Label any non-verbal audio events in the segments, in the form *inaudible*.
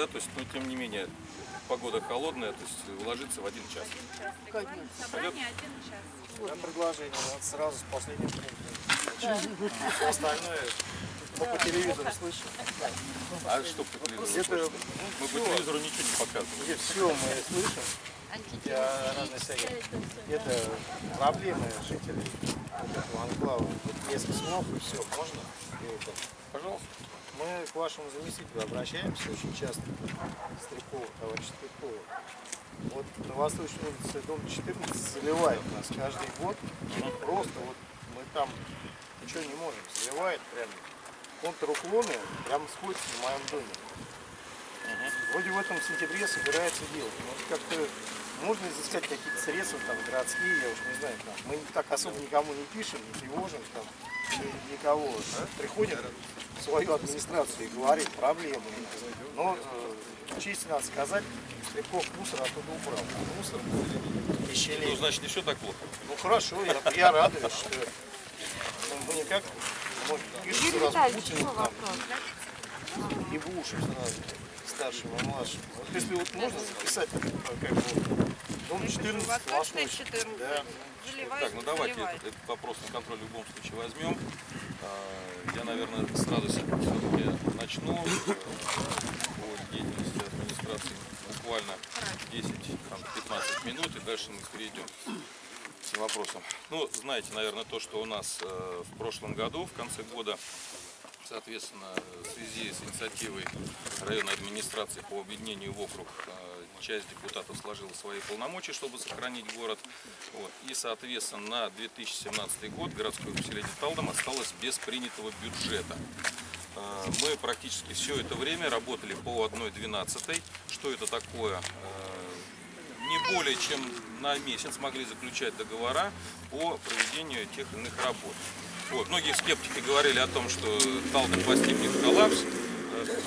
да, то есть, но тем не менее, погода холодная, то есть уложиться в один час. Конечно. Собрание один час. Меня предложение, вот сразу с последним пунктом. Все остальное мы по телевизору слышим. А что по телевизору? Это, Мы по телевизору ничего не показываем. все мы слышим. Я разные всякие. Это проблемы жителей этого анклава. Несколько слов и все, можно? Пожалуйста. Мы к вашему заместителю обращаемся очень часто, Стрелкову, товарищ Стрелкову. Вот на Восточной улице, дом 14, заливает нас каждый год. Просто вот мы там ничего не можем. Заливает прям контруклоны, прям сходится в моем доме. Вроде в этом сентябре собирается делать. вот как-то можно изыскать какие-то средства там городские, я уж не знаю, там. Мы так особо никому не пишем, не тревожим там, ни- никого. Приходим в свою администрацию и говорим проблемы. Но э, честь надо сказать, Стрелков мусор оттуда убрал. Мусор Ну, тысячелетий. значит, не все так плохо. Ну хорошо, я, я радуюсь, что ну, мы никак ну, пишут сразу Путину еще там, и Бушу сразу, старшему и младшему. Вот если вот можно записать, как бы, дом 14, Восточная Восточный. 14. Да. Так, ну давайте этот, этот вопрос на контроль в любом случае возьмем. А, Я, наверное, сразу все-таки начну по деятельности администрации буквально 10-15 минут, и дальше мы перейдем к вопросам. Ну, знаете, наверное, то, что у нас э, в прошлом году, в конце года, Соответственно, в связи с инициативой районной администрации по объединению в округ, э, часть депутатов сложила свои полномочия, чтобы сохранить город. Вот. И, соответственно, на 2017 год городское поселение Талдом осталось без принятого бюджета. Э, Мы практически все это время работали по 1.12. Что это такое? Э, Не более чем на месяц могли заключать договора по проведению тех иных работ. Вот. Многие скептики говорили о том, что Талдом постигнет коллапс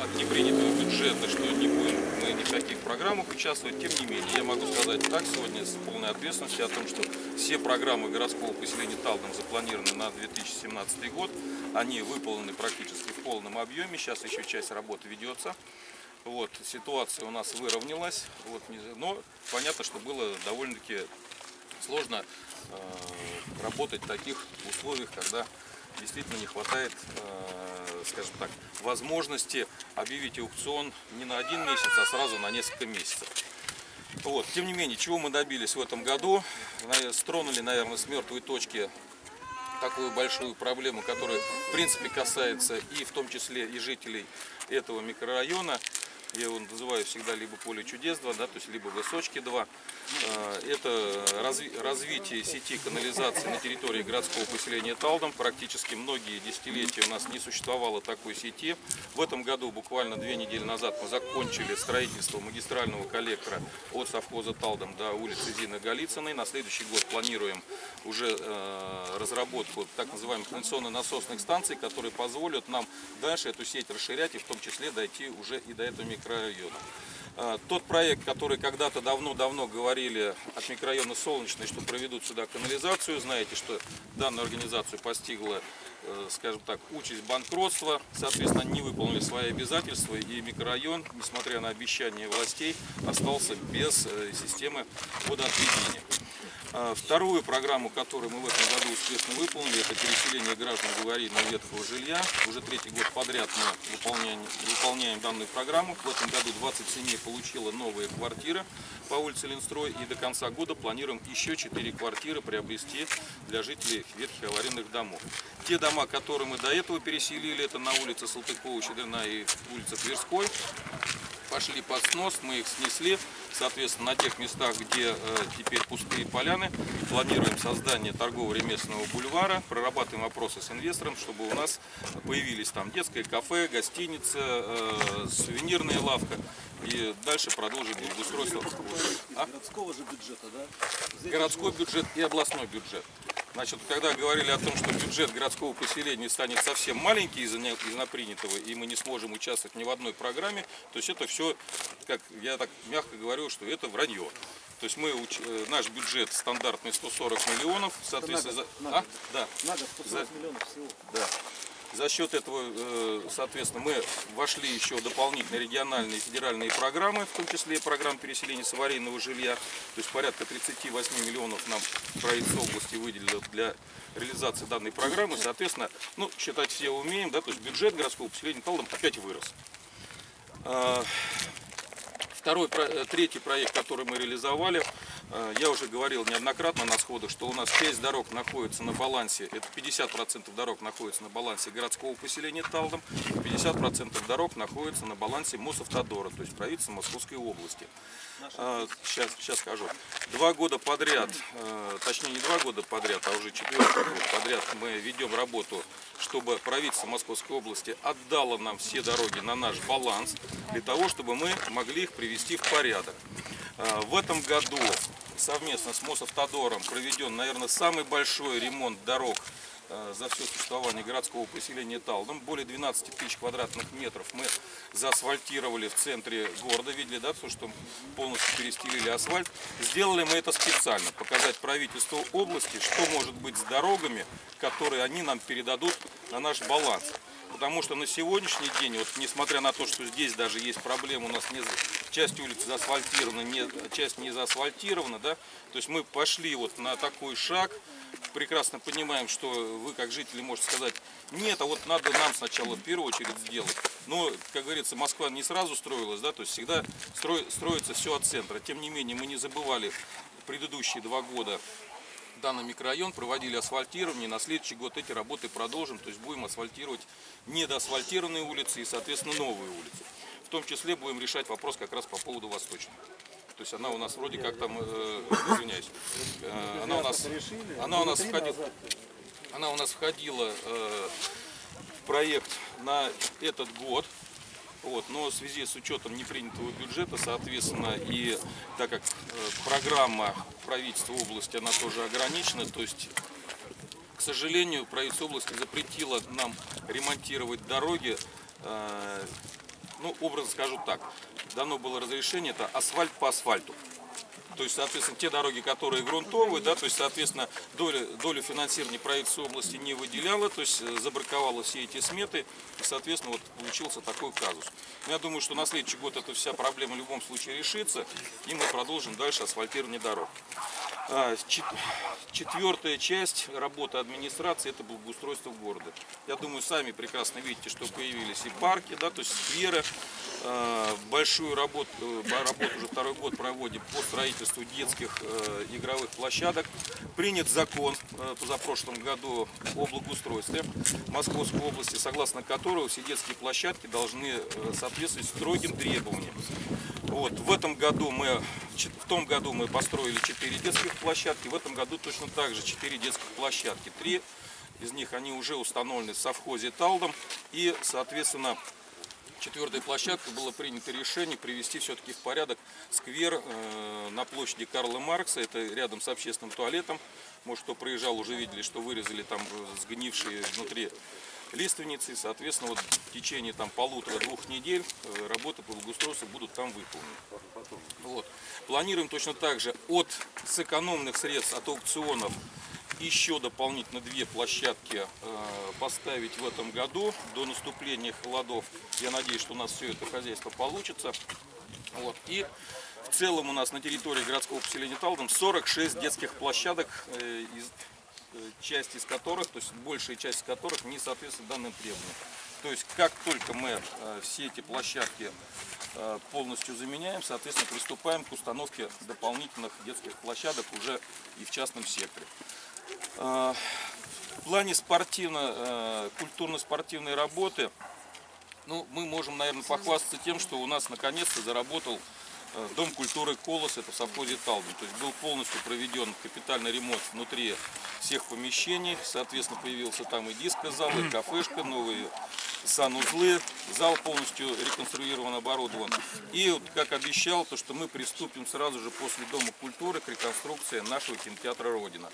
от непринятого бюджета, что не будем мы ни в каких программах участвовать. Тем не менее, я могу сказать так сегодня с полной ответственностью о том, что все программы городского поселения Талдом запланированы на 2017 год. Они выполнены практически в полном объеме. Сейчас еще часть работы ведется. Вот, ситуация у нас выровнялась, вот, но понятно, что было довольно-таки сложно э, работать в таких условиях, когда действительно не хватает, э, скажем так, возможности объявить аукцион не на один месяц, а сразу на несколько месяцев. Вот. Тем не менее, чего мы добились в этом году? Стронули, наверное, с мертвой точки такую большую проблему, которая в принципе касается и в том числе и жителей этого микрорайона. Я его называю всегда либо поле чудес 2, да, то есть либо высочки 2. Э, Это разви- развитие сети канализации на территории городского поселения Талдом. Практически многие десятилетия у нас не существовало такой сети. В этом году, буквально две недели назад, мы закончили строительство магистрального коллектора от совхоза Талдом до улицы Зины Голицыной. На следующий год планируем уже э, разработку так называемых канализационно-насосных станций, которые позволят нам дальше эту сеть расширять и в том числе дойти уже и до этого микрорайона. Э, Тот проект, который когда-то давно-давно говорили от микрорайона Солнечный, что проведут сюда канализацию, знаете, что данную организацию постигла, э, скажем так, участь банкротства, соответственно, не выполнили свои обязательства, и микрорайон, несмотря на обещания властей, остался без э, системы водоотведения. А, Вторую программу, которую мы в этом году успешно выполнили, это переселение граждан в аварийного ветхого жилья. Уже третий год подряд мы выполняем, выполняем данную программу. В этом году 20 семей получило новые квартиры по улице Ленстрой. И до конца года планируем еще 4 квартиры приобрести для жителей ветхих аварийных домов. Те дома, которые мы до этого переселили, это на улице Салтыкова, Щедрина и улица Тверской, пошли под снос, мы их снесли. Соответственно, на тех местах, где э, теперь пустые поляны, планируем создание торгово-ремесленного бульвара, прорабатываем вопросы с инвестором, чтобы у нас появились там детское кафе, гостиница, э, сувенирная лавка. И дальше продолжим благоустройство. А? городского же бюджета, да? городской бюджет и областной бюджет. Значит, когда говорили о том, что бюджет городского поселения станет совсем маленький из-за из напринятого, и мы не сможем участвовать ни в одной программе, то есть это все, как я так мягко говорю, что это вранье. То есть мы, э, наш бюджет стандартный 140 миллионов, соответственно, год, за- а? Да, На год 140 За- миллионов всего. да. За счет этого, э, соответственно, мы вошли еще в дополнительные региональные и федеральные программы, в том числе и программ переселения с аварийного жилья. То есть порядка 38 миллионов нам правительство области выделило для реализации данной программы. Соответственно, ну, считать все умеем, да, то есть бюджет городского поселения Талдом опять вырос. А, Второй, э, третий проект, который мы реализовали, я уже говорил неоднократно на сходах, что у нас часть дорог находится на балансе, это 50% дорог находится на балансе городского поселения Талдом, 50% дорог находится на балансе Мосавтодора, то есть правительства Московской области. Сейчас, сейчас скажу. Два года подряд, э, точнее не два года подряд, а уже четвертый год подряд мы ведем работу, чтобы правительство Московской области отдало нам все дороги на наш баланс, для того, чтобы мы могли их привести в порядок. Э, В этом году совместно с Мосавтодором проведен, наверное, самый большой ремонт дорог за все существование городского поселения Талдом. Более 12 тысяч квадратных метров мы заасфальтировали в центре города. Видели, да, то, что полностью перестелили асфальт. Сделали мы это специально, показать правительству области, что может быть с дорогами, которые они нам передадут на наш баланс. Потому что на сегодняшний день, вот несмотря на то, что здесь даже есть проблемы, у нас не, часть улиц заасфальтирована, не, часть не заасфальтирована, да, то есть мы пошли вот на такой шаг, прекрасно понимаем, что вы как жители можете сказать, нет, а вот надо нам сначала в первую очередь сделать. Но, как говорится, Москва не сразу строилась, да, то есть всегда строй- строится все от центра. Тем не менее, мы не забывали предыдущие два года данный микрорайон, проводили асфальтирование. На следующий год эти работы продолжим, то есть будем асфальтировать недоасфальтированные улицы и, соответственно, новые улицы. В том числе будем решать вопрос как раз по поводу Восточной. То есть она у нас вроде как там, э, извиняюсь, э, она у нас, она у нас входила, она у нас входила э, в проект на этот год. Вот, но в связи с учетом непринятого бюджета, соответственно, и так как э, программа правительства области, она тоже ограничена, то есть, к сожалению, правительство области запретило нам ремонтировать дороги, э, ну, образно скажу так, дано было разрешение, это асфальт по асфальту. То есть, соответственно, те дороги, которые грунтовые, да, то есть, соответственно, доля, долю финансирования правительства области не выделяло, то есть э, забраковало все эти сметы, и, соответственно, вот получился такой казус. Я думаю, что на следующий год эта вся проблема в любом случае решится, и мы продолжим дальше асфальтирование дорог. А, чет- Четвертая часть работы администрации это благоустройство города. Я думаю, сами прекрасно видите, что появились и парки, да, то есть скверы. А, Большую работу, э, работу уже второй год проводим по строительству детских э, игровых площадок. Принят закон э, позапрошлом году о благоустройстве Московской области, согласно которого все детские площадки должны э, соответствовать строгим требованиям. Вот, в этом году мы, в том году мы построили 4 детских площадки, в этом году точно так же 4 детских площадки. Три из них они уже установлены в совхозе Талдом и, соответственно, четвертой площадкой было принято решение привести все-таки в порядок сквер э, на площади Карла Маркса, это рядом с общественным туалетом. Может, кто проезжал, уже видели, что вырезали там э, сгнившие внутри лиственницы. Соответственно, вот в течение там полутора-двух недель э, работы по благоустройству будут там выполнены. Вот. Планируем точно так же от сэкономленных средств от аукционов еще дополнительно две площадки э, поставить в этом году до наступления холодов. Я надеюсь, что у нас все это хозяйство получится. Вот. И в целом у нас на территории городского поселения Талдом 46 детских площадок, э, э, часть из которых, то есть большая часть из которых не соответствует данным требованиям. То есть как только мы все эти площадки полностью заменяем, соответственно, приступаем к установке дополнительных детских площадок уже и в частном секторе. Э, В плане спортивно, э, культурно-спортивной работы ну, мы можем, наверное, похвастаться тем, что у нас наконец-то заработал э, Дом культуры «Колос», это в совхозе Талдом. То есть был полностью проведен капитальный ремонт внутри всех помещений. Соответственно, появился там и диско-зал, и кафешка, новые санузлы. Зал полностью реконструирован, оборудован. И, вот, как обещал, то, что мы приступим сразу же после Дома культуры к реконструкции нашего кинотеатра «Родина».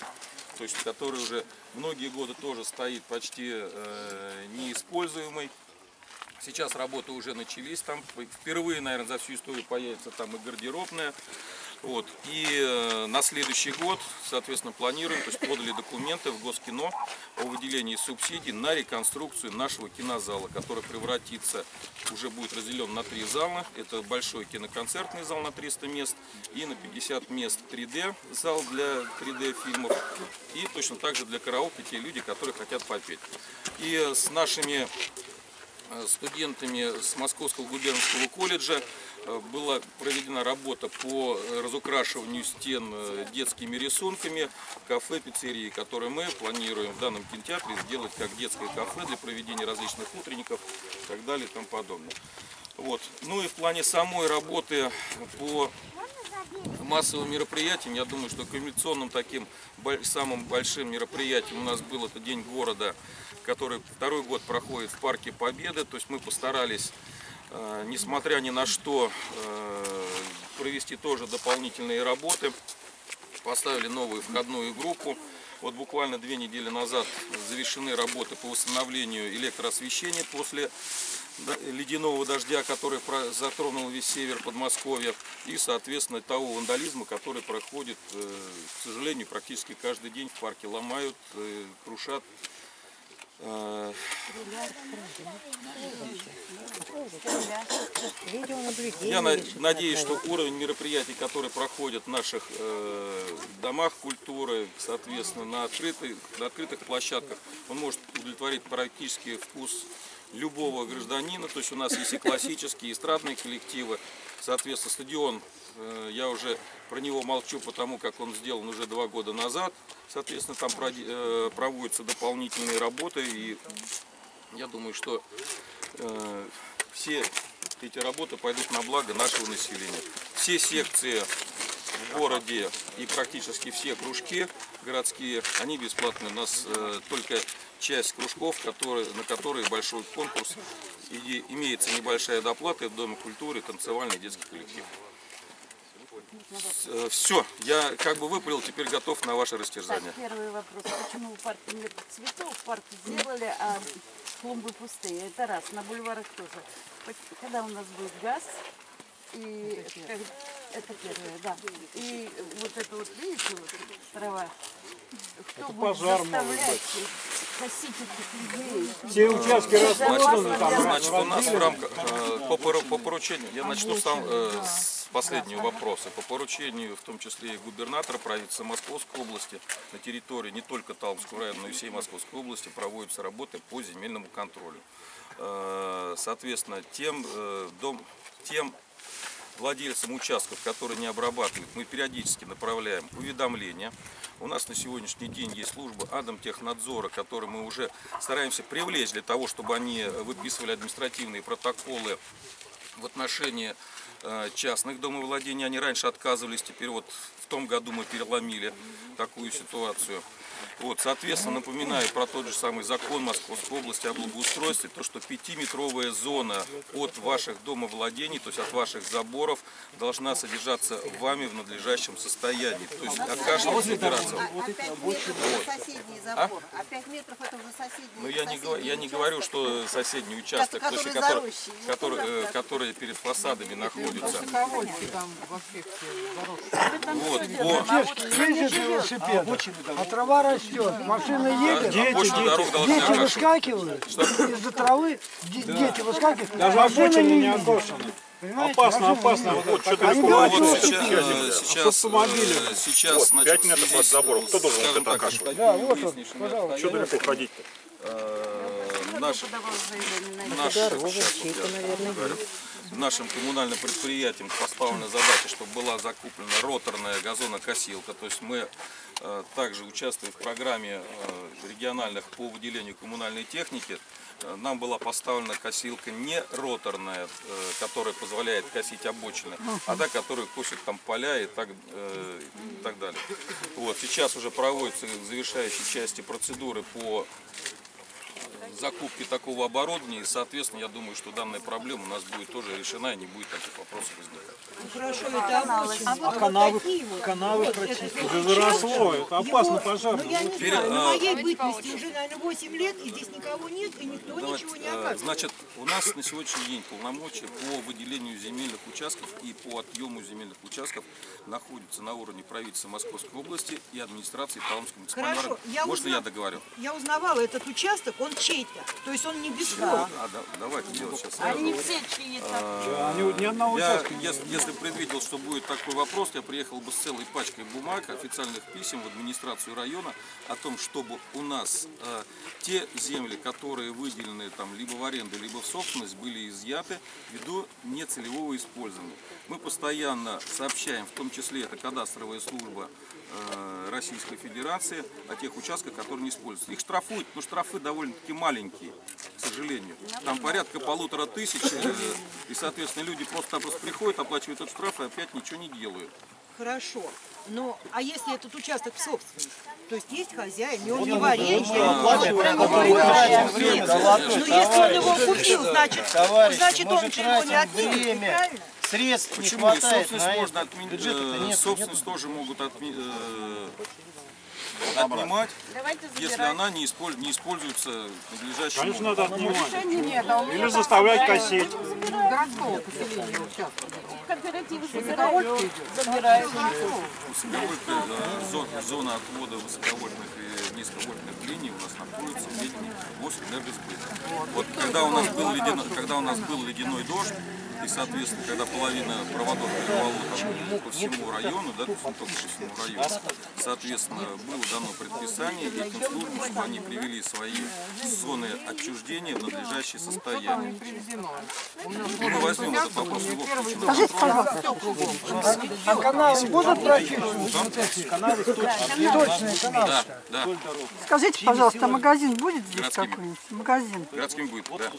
То есть, который уже многие годы тоже стоит почти э, неиспользуемый. Сейчас работы уже начались, там впервые, наверное, за всю историю появится там и гардеробная. Вот. И э, на следующий год, соответственно, планируем, то есть подали документы в Госкино о выделении субсидий на реконструкцию нашего кинозала, который превратится, уже будет разделен на три зала. Это большой киноконцертный зал на 300 мест и на 50 мест 3D зал для 3D фильмов. И точно так же для караоке те люди, которые хотят попеть. И э, с нашими э, студентами с Московского губернского колледжа была проведена работа по э, разукрашиванию стен э, детскими рисунками кафе, пиццерии, которые мы планируем в данном кинотеатре сделать как детское кафе для проведения различных утренников и так далее и тому подобное. Вот. Ну и в плане самой работы по массовым мероприятиям, я думаю, что комбинационным таким самым большим мероприятием у нас был это День города, который второй год проходит в Парке Победы. То есть мы постарались, э, несмотря ни на что, э, провести тоже дополнительные работы. Поставили новую входную группу. Вот буквально две недели назад завершены работы по восстановлению электроосвещения после ледяного дождя, который затронул весь север Подмосковья, и, соответственно, того вандализма, который проходит, э, к сожалению, практически каждый день в парке ломают, э, крушат. Э, Я на- надеюсь, что уровень мероприятий, которые проходят в наших э, домах культуры, соответственно, на открытых, на открытых площадках, он может удовлетворить практически вкус любого гражданина. То есть у нас есть и классические, и эстрадные коллективы. Соответственно, стадион, я уже про него молчу, потому как он сделан уже два года назад. Соответственно, там э, проводятся дополнительные работы. И я думаю, что э, все эти работы пойдут на благо нашего населения. Все секции в городе и практически все кружки городские, они бесплатные. У нас э, только часть кружков, на которые большой конкурс. И имеется небольшая доплата в Доме культуры, танцевальный детский коллектив. Все, я как бы выпалил, теперь готов на ваше растерзание. Так, первый вопрос. Почему в парке нет цветов? Парк сделали, а клумбы пустые. Это раз. На бульварах тоже. Когда у нас будет газ, и это первое, да. И вот это вот, видите, вот трава. Кто будет пожар заставлять косить этих людей? Все участки расплоданы, там Значит, у нас в рамках э, по, по поручению, я начну сам э, с последнего вопроса. По поручению, в том числе и губернатора правительства Московской области, на территории не только Талмского района, но и всей Московской области проводятся работы по земельному контролю. Э, Соответственно, тем, э, дом, тем владельцам участков, которые не обрабатывают, мы периодически направляем уведомления. У нас на сегодняшний день есть служба Адомтехнадзора, которую мы уже стараемся привлечь для того, чтобы они выписывали административные протоколы в отношении частных домовладений. Они раньше отказывались, теперь вот в том году мы переломили такую ситуацию. Вот, соответственно, напоминаю про тот же самый закон Московской области о благоустройстве, то, что пятиметровая зона от ваших домовладений, то есть от ваших заборов, должна содержаться вами в надлежащем состоянии. То есть о каждом собираться. А 5 метров это соседний забор. А 5 метров это уже соседний. Ну я не, я не говорю, что соседний участок, который который. Ну, который, э, который перед фасадами находится. Все Вот, по, Ездит велосипед, а трава растет, машина едет, должны дети окрашивать. выскакивают из-за травы, де- дети выскакивают, Даже машина не едет. Понимаете, Опасно, опасно. Вот что-то Они вот сейчас, э, сейчас, автомобилем. э, сейчас, значит, 5 метров от забора. с, Кто должен вот это так, окашивать? Да, вот он, пожалуйста. Что далеко ходить-то? э, наши Подавал заявление на Наш, сейчас вот я говорю. Нашим коммунальным предприятиям поставлена задача, чтобы была закуплена роторная газонокосилка. То есть мы э, также участвуем в программе э, региональных по выделению коммунальной техники. Э, Нам была поставлена косилка не роторная, которая позволяет косить обочины, а та, которая косит там поля и так, и так далее. Вот, сейчас уже проводятся завершающие части процедуры по закупки такого оборудования. И, соответственно, я думаю, что данная проблема у нас будет тоже решена и не будет таких вопросов возникать. Хорошо, это очень. А канавы, канавы прочистить. Уже заросло, это опасно пожар. Ну, я не Теперь, знаю, на а, моей бытности уже, наверное, 8 лет, и здесь никого нет, и никто Давайте, ничего не э, оказывает. Значит, у нас на сегодняшний день полномочия по выделению земельных участков и по отъему земельных участков находятся на уровне правительства Московской области и администрации муниципального Хорошо, я Можно узна- я договорю? Я узнавала, этот участок, он чей-то, то есть он не бесплатный. А, да, давайте делать сейчас. Они все. Они ни одного Я, если, если предвидел, что будет такой вопрос, я приехал бы с целой пачкой бумаг, официальных писем в администрацию района о том, чтобы у нас э, те земли, которые выделены там либо в аренду, либо в собственность, были изъяты ввиду нецелевого использования. Мы постоянно сообщаем, в том числе это кадастровая служба Российской Федерации, о тех участках, которые не используются. Их штрафуют, но штрафы довольно-таки маленькие, к сожалению. Там порядка полутора тысяч, э, и, соответственно, люди просто-напросто приходят, оплачивают этот штраф и опять ничего не делают. Хорошо. Но, а если этот участок в собственности? То есть есть хозяин, и он не в аренде. Ну, если он его купил, значит, значит он же его не отнимет, время. правильно? Средств не Почему? И хватает собственность на это. можно отменить, Бюджета-то э, нет, собственность тоже могут отми- э, отнимать, Давайте если она не, исполь- не используется надлежащим Конечно, надо отнимать. Нет, а Или заставлять косить. Городского поселения. Кооперативы забирают. Высоковольтная, зон- зона отвода высоковольтных и низковольтных линий у нас находится в ведении Мосэнергосбыта. Вот когда у нас был ледяной, когда у нас был ледяной дождь, и, соответственно, когда половина проводов перевало там по всему району, да, то есть не только по всему району, соответственно, было дано предписание этим службам, чтобы они привели свои зоны отчуждения в надлежащее состояние. Мы возьмем этот вопрос в контроль. А канавы будут прочищены? Канавы точные канавы. Да, да, Скажите, пожалуйста, магазин будет здесь какой-нибудь? Магазин. городским будет, да.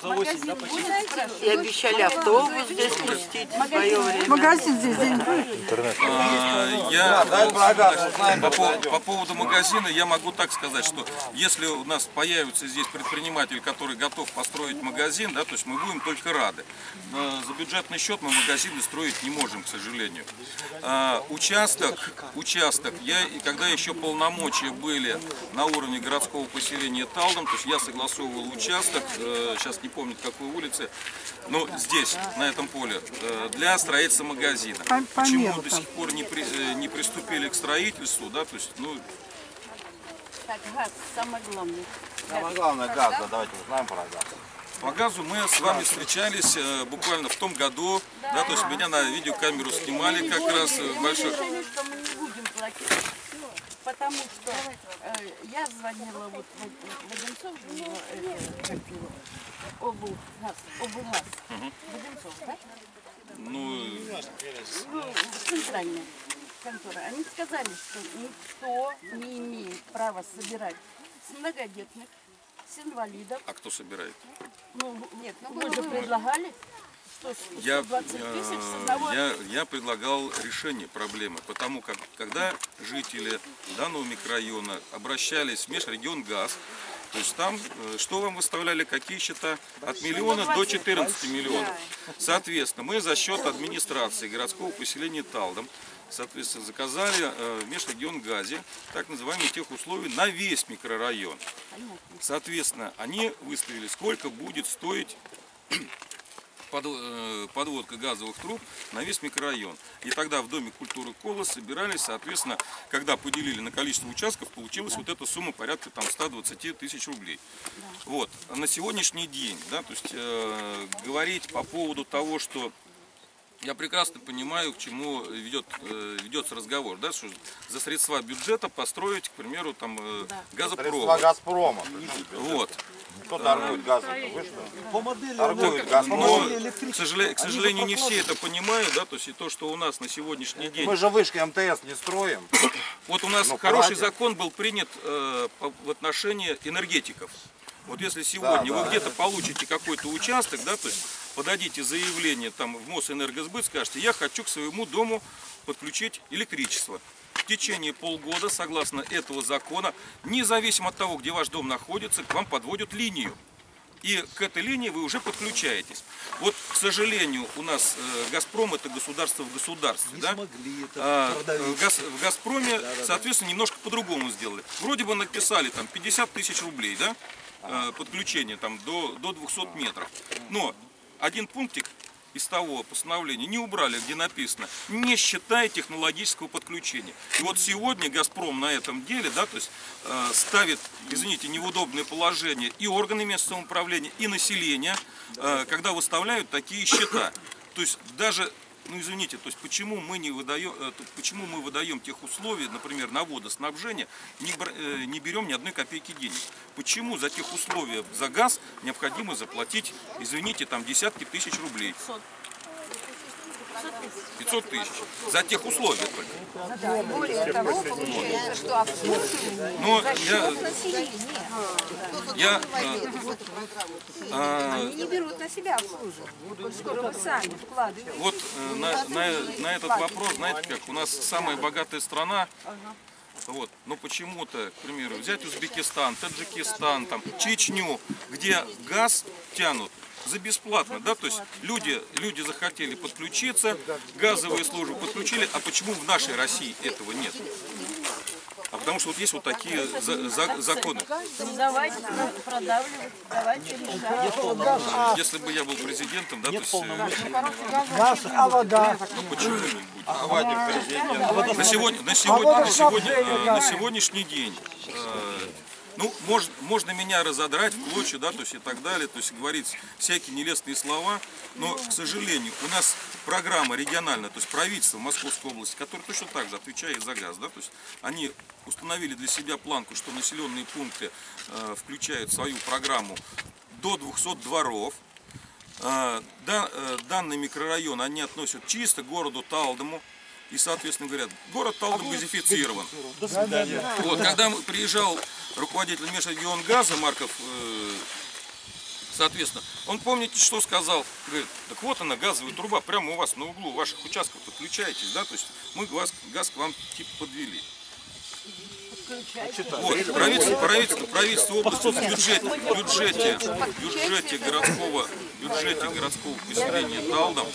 И обещали автобус здесь пустить в свое время. Магазин здесь где-нибудь будет? А, Я по, по- по поводу магазина я могу так сказать, что если у нас появится здесь предприниматель, который готов построить магазин, да, то есть мы будем только рады. Но за бюджетный счет мы магазины строить не можем, к сожалению. А, участок, участок, я и когда еще полномочия были на уровне городского поселения Талдом, то есть я согласовывал участок, э, сейчас не помню какой улице, но здесь, на этом поле, э, для строительства магазина. По- по Почему до сих пор не, при- э, не приступили к строительству, да, то есть, ну, Так, газ, самое главное. Самое главное газ, да, давайте узнаем про газ. по газу мы с вами встречались э, буквально в том году, да, то есть меня на видеокамеру снимали как раз Мы большой... решили, что мы не будем платить. Потому что я звонила вот в, в Одинцов, ну, это, как его, облгаз, облгаз. Воденцов, да? Ну, Ну, центральная контора. Они сказали, что никто не имеет права собирать с многодетных, с инвалидов. а кто собирает? Ну, нет, вы же предлагали, Я, 120 тысяч с э, одного я, я предлагал решение проблемы, потому как когда жители данного микрорайона обращались в межрегион ГАЗ, то есть там, э, что вам выставляли, какие счета? От миллиона до 14 миллионов. Соответственно, мы за счет администрации городского поселения Талдом, соответственно, заказали э, в межрегион ГАЗе так называемые тех условий на весь микрорайон. Соответственно, они выставили, сколько будет стоить подводка газовых труб на весь микрорайон. И тогда в Доме культуры Колос собирались, соответственно, когда поделили на количество участков, получилась вот эта сумма порядка там 120 тысяч рублей. Вот. А на сегодняшний день, да, то есть э, говорить по поводу того, что я прекрасно понимаю, к чему ведет, э, ведется разговор, да, что за средства бюджета построить, к примеру, там э, газопровод. Газпрома. Вот. Кто торгует газом? Вы что? По модели Торгует Но, Газпром. к сожалению, к сожалению, не все это понимают, да, то есть и то, что у нас на сегодняшний день, Мы же вышки МТС не строим. вот у нас ну, хороший платят. закон был принят э, по- в отношении энергетиков. Вот если сегодня вы где-то получите какой-то участок, да, то есть подадите заявление там в Мосэнергосбыт, скажете, я хочу к своему дому подключить электричество. В течение полгода, согласно этого закона, независимо от того, где ваш дом находится, к вам подводят линию. и к этой линии вы уже подключаетесь. Вот, к сожалению, у нас э, «Газпром» это государство в государстве. Не да? смогли это А, в, Газ- в «Газпроме», соответственно, немножко по-другому сделали. Вроде бы написали там 50 тысяч рублей, да, э, подключение там до, до 200 метров. Но один пунктик из того постановления не убрали, где написано, не считая технологического подключения. И вот сегодня «Газпром» на этом деле, да, то есть э, ставит, извините, не в удобное положение и органы местного самоуправления, и население, э, когда выставляют такие счета. То есть даже ну извините, то есть почему мы не выдаем, э, почему мы выдаем тех условий, например, на водоснабжение, не, э, не берем ни одной копейки денег? Почему за тех условия за газ необходимо заплатить, извините, там десятки тысяч рублей? 500 тысяч. За тех условия только. Более того, получается, что обслуживание Но за счет населения. я э, а, Они не берут на себя обслуживание, поскольку вы сами вкладываете. Вот э, на, на- на этот вопрос, знаете как, у нас самая богатая страна, вот, но почему-то, к примеру, взять Узбекистан, Таджикистан, там, Чечню, где газ тянут за бесплатно, да, то есть люди, люди захотели подключиться, газовые службы подключили, а почему в нашей России этого нет? А потому что вот есть вот такие за- за- законы. Ну давайте про- продавливать, давайте решать. Если бы я был президентом, да, то есть, Газ, а вода. ну почему не будет? На сегодня, на сегодня, на сегодня, э, на сегодняшний день, э, ну, можно, можно меня разодрать в клочья, да, то есть и так далее, то есть говорить всякие нелестные слова, но, к сожалению, у нас программа региональная, то есть правительство Московской области, которое точно так же отвечает за газ, да, то есть они установили для себя планку, что населенные пункты э, включают свою программу до 200 дворов, а, да- э, данный микрорайон они относят чисто к городу Талдому. И, соответственно, говорят, город Талдом газифицирован. До свидания. Вот, когда приезжал руководитель межрегион газа Марков, э, соответственно, он, помните, что сказал? Говорит, так вот она, газовая труба, прямо у вас на углу ваших участков подключаетесь, да, то есть мы газ, газ к вам типа подвели. Вот, правительство, правительство, правительство области в бюджете, бюджете, бюджете городского, бюджете городского поселения Талдом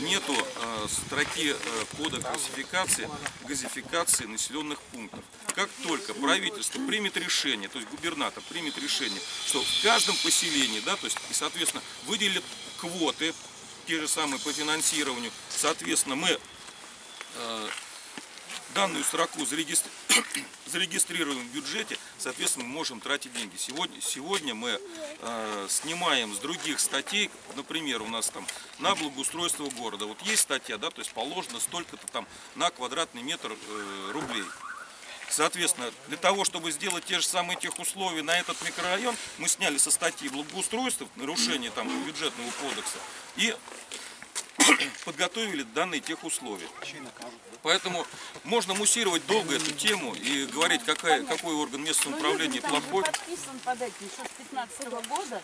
нету э, строки э, кода классификации, газификации населенных пунктов. Как только правительство примет решение, то есть губернатор примет решение, что в каждом поселении, да, то есть и соответственно выделит квоты, те же самые по финансированию, соответственно мы э, данную строку зарегистри- зарегистрируем в бюджете, соответственно, мы можем тратить деньги. Сегодня, сегодня мы э, снимаем с других статей, например, у нас там на благоустройство города. Вот есть статья, да, то есть положено столько-то там на квадратный метр э, рублей. Соответственно, для того, чтобы сделать те же самые тех условия на этот микрорайон, мы сняли со статьи благоустройства, нарушение там бюджетного кодекса и *coughs* подготовили данные тех условия. Поэтому можно муссировать долго эту тему и говорить, какая, какой орган местного Ну, управления Юдин плохой. подписан под этим, еще с 15 года.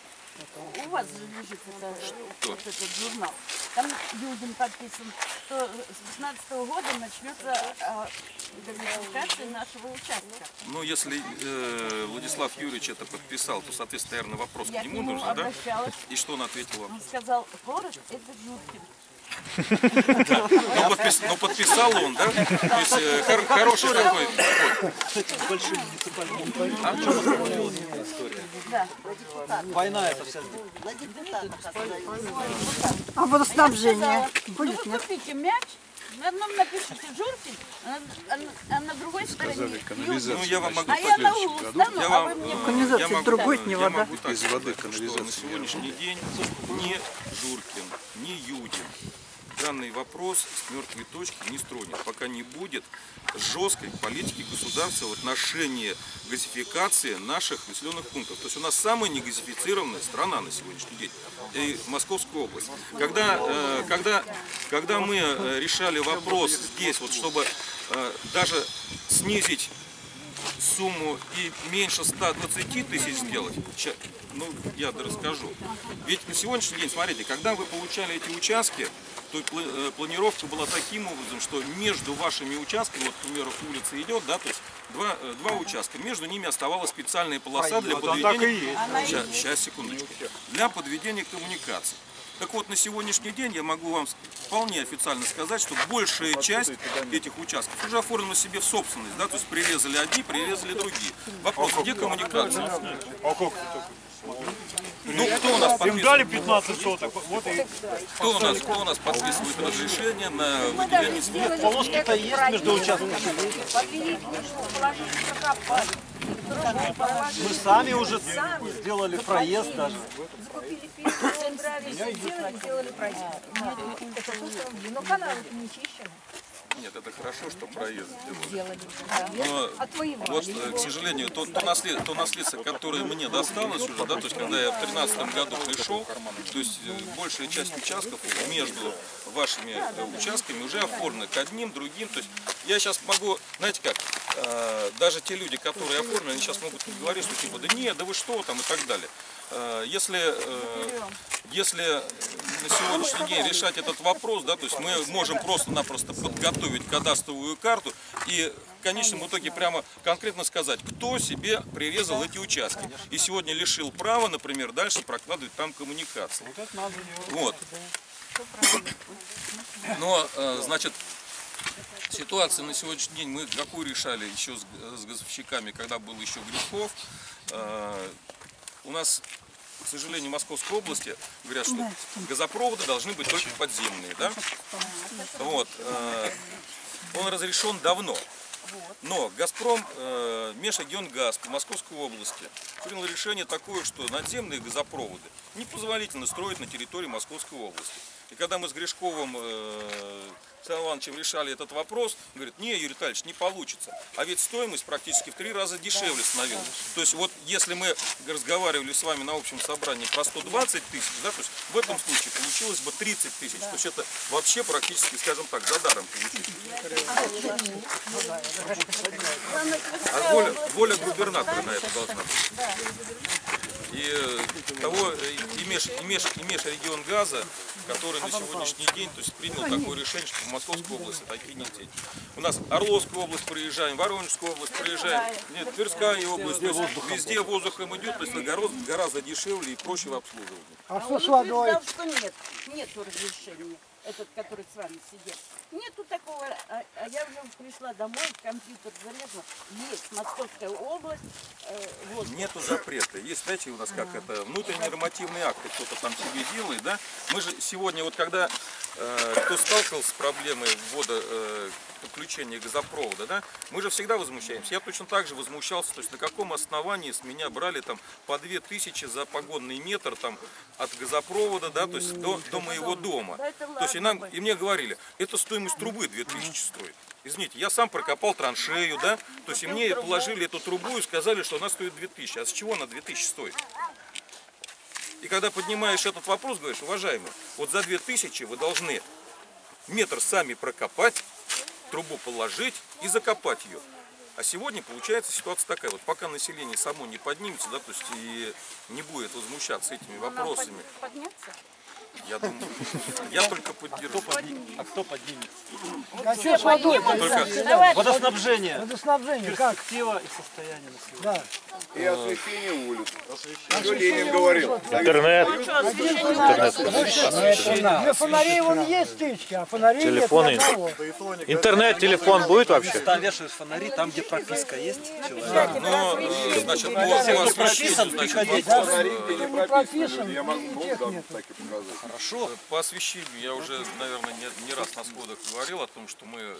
У вас же лежит это, вот этот журнал. Там Юдин подписан, что с 15 года начнется газификация нашего участка. Ну, если э, Владислав Юрьевич это подписал, то, соответственно, наверное, вопрос Я к нему нужен, да? И что он ответил вам? Он сказал, город это Жуткин. Ну, подпис- ну, подписал он, да? То есть э, хор- хороший такой. Да. Война это вся А водоснабжение будет, ну вы нет? купите мяч, на одном напишите Журкин, а на, а на- а другой стороне Юдин. Ну, я вам могу А я на углу стану, я а вам, вы мне Канализация я могу- другой, не я вода. могу так сказать, что на сегодняшний день ни Журкин, ни Юдин данный вопрос с мертвой точки не стронет, пока не будет жесткой политики государства в отношении газификации наших населенных пунктов. То есть у нас самая негазифицированная страна на сегодняшний день, и Московская область. Когда, э, когда, когда мы э, решали вопрос здесь, вот, чтобы э, даже снизить сумму и меньше 120 тысяч сделать, ну, я расскажу. Ведь на сегодняшний день, смотрите, когда вы получали эти участки, то пла- э, планировка была таким образом, что между вашими участками, вот, к примеру, улица идет, да, то есть два, э, два участка, между ними оставалась специальная полоса для Вот, а так и подведения... Сейчас, сейчас, секундочку. Для подведения коммуникаций. Так вот, на сегодняшний день я могу вам вполне официально сказать, что большая часть этих участков уже оформлена себе в собственность, да, то есть прирезали одни, прирезали другие. Вопрос, где коммуникация? Ну, кто у нас Им дали 15 соток, вот и Кто у нас, кто у нас подписывает разрешение на выделение земли? Полоски-то есть между участками. Мы сами уже сделали проезд даже. Сделали, сделали проезд. Это Но каналы не чищены. Нет, это хорошо, что проезд. Сделали. Но Отвоевали. вот, э, к сожалению, то, то, наслед- то наследство, которое мне досталось уже, да, то есть когда я в 2013 году пришел, то есть э, большая часть участков между вашими э, участками уже оформлена к одним, другим. То есть я сейчас могу, знаете как, даже те люди, которые оформлены, они сейчас могут говорить, что типа, да нет, да вы что там и так далее. Э, Если, э, если на сегодняшний день решать этот вопрос, да, то есть мы можем просто-напросто подготовить кадастровую карту и в конечном итоге прямо конкретно сказать, кто себе прирезал эти участки. И сегодня лишил права, например, дальше прокладывать там коммуникации. Вот. Но, э, значит, ситуация на сегодняшний день мы какую решали еще с, с газовщиками, когда был еще Гришков. У нас, к сожалению, в Московской области говорят, что газопроводы должны быть только подземные, да? Вот. э, Он разрешен давно. Но Газпром, э, Межрегионгаз по Московской области принял решение такое, что надземные газопроводы непозволительно строить на территории Московской области. И когда мы с Гришковым э, Александром Ивановичем решали этот вопрос, он говорит, не, Юрий Витальевич, не получится. А ведь стоимость практически в три раза дешевле становилась. То есть вот если мы разговаривали с вами на общем собрании про 120 тысяч, да, то есть в этом случае получилось бы 30 тысяч. То есть это вообще практически, скажем так, за даром получить. А воля, воля губернатора на это должна быть. И э, того, э, и меж, и меж, и межрегион газа, который на сегодняшний день то есть, принял такое решение, что в Московской области такие не дети. У нас Орловскую область проезжаем, Воронежскую область проезжаем, нет, Тверская область, то есть везде воздухом идет, то есть гораздо, гораздо дешевле и проще в обслуживании. А что Он с водой? что нет, нету разрешения, этот, который с вами сидел. Нету такого, а, а я уже пришла домой, компьютер залезла, есть Московская область, э, вот, Нету запрета. Есть, знаете, у нас как это, внутренние нормативные акты кто-то там себе делает, да? Мы же сегодня, вот когда э, кто сталкивался с проблемой ввода э, подключения газопровода, да, мы же всегда возмущаемся. Я точно так же возмущался, то есть на каком основании с меня брали там по 2000 за погонный метр там от газопровода, да, то есть до, до моего дома. То есть и, нам, и мне говорили, это стоимость трубы 2000 стоит. Извините, я сам прокопал траншею, да, то есть и мне положили эту трубу и сказали, что она стоит 2000. А с чего она 2000 стоит? И когда поднимаешь этот вопрос, говоришь, уважаемый, вот за 2000 вы должны метр сами прокопать, трубу положить и закопать ее. А сегодня получается ситуация такая, вот пока население само не поднимется, да, то есть и не будет возмущаться этими вопросами, подняться. Я думаю, я только поддержу. А кто поднимет? А что с водой? Только Водоснабжение. Водоснабжение как? Перспектива и состояние населения. Да. И освещение улиц. Что Ленин говорил? Интернет. Для фонарей вон есть стычки, а фонарей Телефоны. нет. Интернет, телефон будет вообще? Там вешают фонари, там, где прописка есть. человек. Но, э, значит, по, по освещению, прописан, значит, Фонари, э, где не прописан, Я могу ну, да, нет. так и показать. Хорошо. По освещению я уже, наверное, не, не раз на сходах говорил о том, что мы э,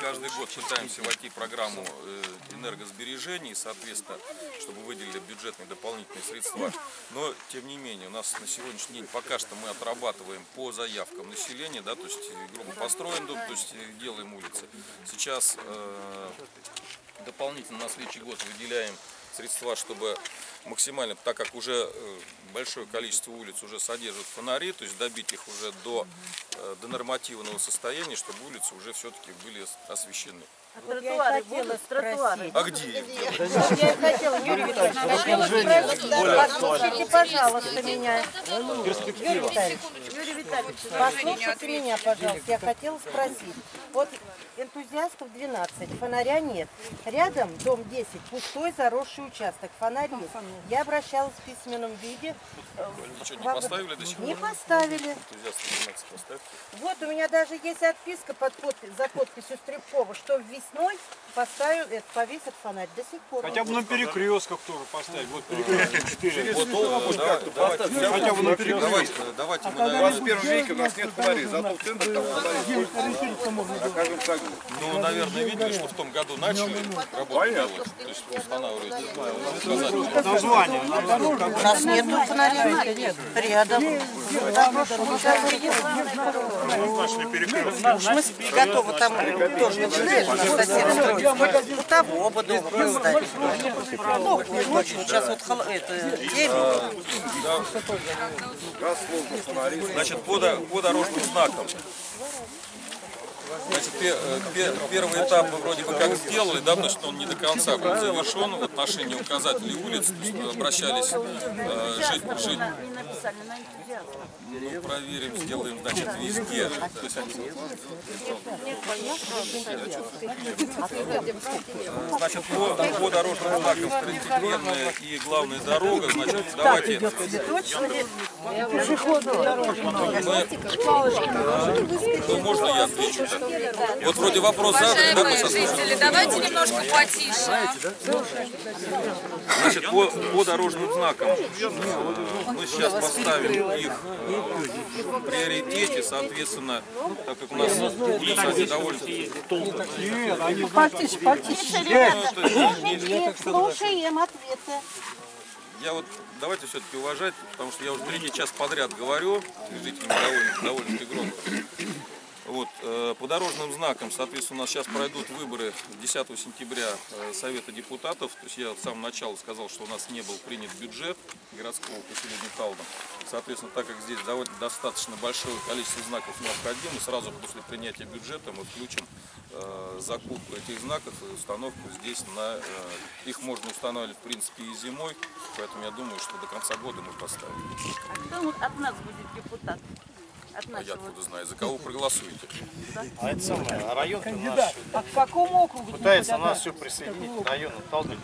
каждый год пытаемся войти в программу э, энергосбережения, и, соответственно, чтобы выделили бюджетные дополнительные средства. Но, тем не менее, у нас на сегодняшний день пока что мы отрабатываем по заявкам населения, да, то есть, э, грубо построен дом, то есть э, делаем улицы. Сейчас э, дополнительно на следующий год выделяем средства, чтобы максимально, так как уже э, большое количество улиц уже содержат фонари, то есть добить их уже до, э, до нормативного состояния, чтобы улицы уже все-таки были Тротуары будут, тротуары. А где делать? Я хотела, Юрий Витальевич, хотела спросить, послушайте, пожалуйста, меня. Перспектива. Юрий Послушайте меня, пожалуйста, я хотела спросить. Вот энтузиастов 12, фонаря нет. Рядом дом 10, пустой заросший участок, фонарь есть. Я обращалась в письменном виде. Ничего не поставили до сих пор? Не поставили. Энтузиасты 12 поставьте. Вот у меня даже есть отписка под подпись, за подписью Стрелкова, что весной поставил, это, повесят фонарь до сих пор. Хотя бы на перекрестках тоже поставить. Вот перекресток 4. Вот, э, давайте, давайте, Хотя бы на перекрестке. давайте, давайте мы, В наверное, 21 веке у нас нет фонарей, зато в центре там фонари. На каждом шагу. ну, наверное, видели, что в том году начали работу делать, то есть устанавливать, не знаю, указать. Название. У нас нету фонаря. Рядом. Да. Мы готовы там тоже начинаешь строить. У того поставить. Ну, сейчас вот это. Газ сложно. Значит, по дорожным знакам. Значит, пе- э, пе- первый этап мы вроде бы как сделали, да, значит, он не до конца был завершен в отношении указателей улиц, то есть мы обращались э, жить, жить, ну, проверим, сделаем, значит, везде. То есть они- Значит, по, по дорожным знакам второстепенная и главная дорога, значит, давайте. Ну, можно я отвечу? Вот вроде вопрос задан, да, жители, давайте немножко потише. Значит, по, по дорожным знакам мы сейчас поставим их в приоритете, соответственно, так как у нас улица они довольно... Потише, потише. Ну, Слушаем ответы. Я вот давайте все-таки уважать, потому что я уже третий час подряд говорю, и жителям довольно, довольно громко. Вот, э, по дорожным знакам, соответственно, у нас сейчас пройдут выборы 10 сентября э, Совета депутатов. То есть я с самого начала сказал, что у нас не был принят бюджет городского поселения Талдом. Соответственно, так как здесь достаточно большое количество знаков необходимо, сразу после принятия бюджета мы включим э, закупку этих знаков и установку здесь на... их можно устанавливать, в принципе, и зимой, поэтому я думаю, что до конца года мы поставим. А кто от нас будет депутат? От А я откуда знаю, за кого проголосуете? А это самое, а район наш А к какому округу? пытается нас все присоединить к району Талдом.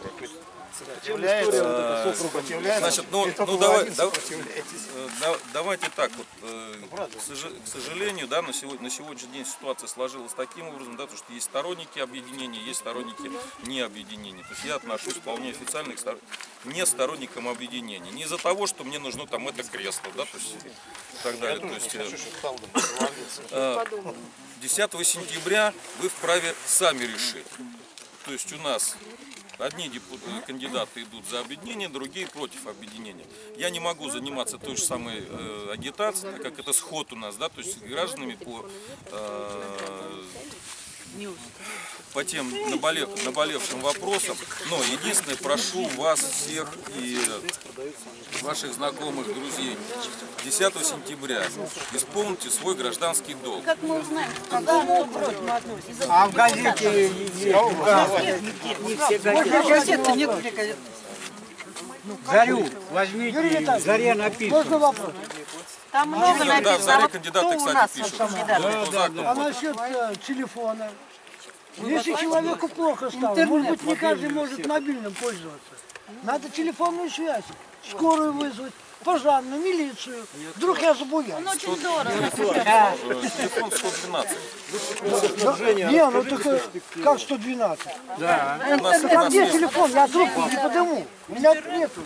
Сопротивляется, сопротивляется. Значит, ну, ну давай, да- э, да- давайте так вот. э, К сожа- к сожалению, да, на, сегодня, на сегодняшний день ситуация сложилась таким образом, да, то, что есть сторонники объединения, есть сторонники не объединения. То есть я отношусь вполне официально к стор- не сторонникам объединения. Не из-за того, что мне нужно там это кресло, да, то есть и так далее. То есть, э, Хочу, чтобы Талдом развалился. э, 10 сентября вы вправе сами решить. То есть у нас одни кандидаты идут за объединение, другие против объединения. Я не могу заниматься той же самой э, агитацией, так как это сход у нас, да, то есть гражданами по, э, по тем наболев- наболевшим вопросам. Но единственное, прошу вас всех и ваших знакомых, друзей, 10 сентября исполните свой гражданский долг. Как мы узнаем, К какому округу мы относимся? А в газете Газеты нет, где газеты? Зарю возьмите, заре написано. Можно вопрос? Там много Да, в написано. заре А кандидаты, кто у кстати, нас пишут. вот кандидат? По закону. А насчет э, телефона? Если человеку плохо стало, может быть, не каждый может мобильным пользоваться. Надо телефонную связь, скорую вызвать, пожарную, милицию. Вдруг я забуял. Он очень дорого. Телефон 112. Не, ну так как 112? У нас, у А где телефон? Я трубку не подыму. У меня нету.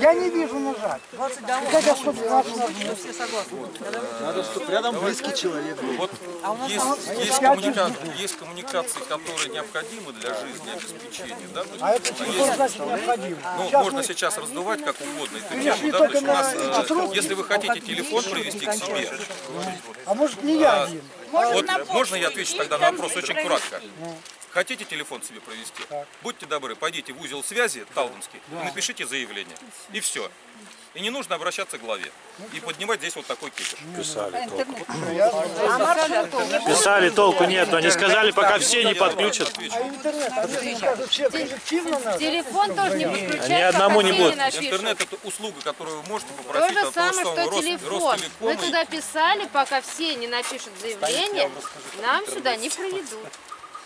Я не вижу нажать. Как я 112 нажму? Все согласны. Надо, чтобы рядом близкий человек был. Вот есть, есть, коммуника- есть коммуникации, которые необходимы для жизни, обеспечения. Да? А это а телефон, значит, необходимо. ну, можно сейчас раздувать как угодно Да? То есть у нас, э, если вы хотите телефон привести к себе, А может не я один? Вот можно я отвечу тогда на вопрос очень кратко? Хотите телефон себе провести? Будьте добры, пойдите в узел связи Талдомский и напишите заявление. И все. И не нужно обращаться к главе. И поднимать здесь вот такой кипиш. Писали Писали, толку нет. Они сказали, пока все не подключат. А. Телефон тоже не подключать, Ни одному не будет. Интернет это услуга, которую вы можете То попросить же от того самое, что телефон. Мы туда писали, пока все не напишут заявление, нам сюда не проведут.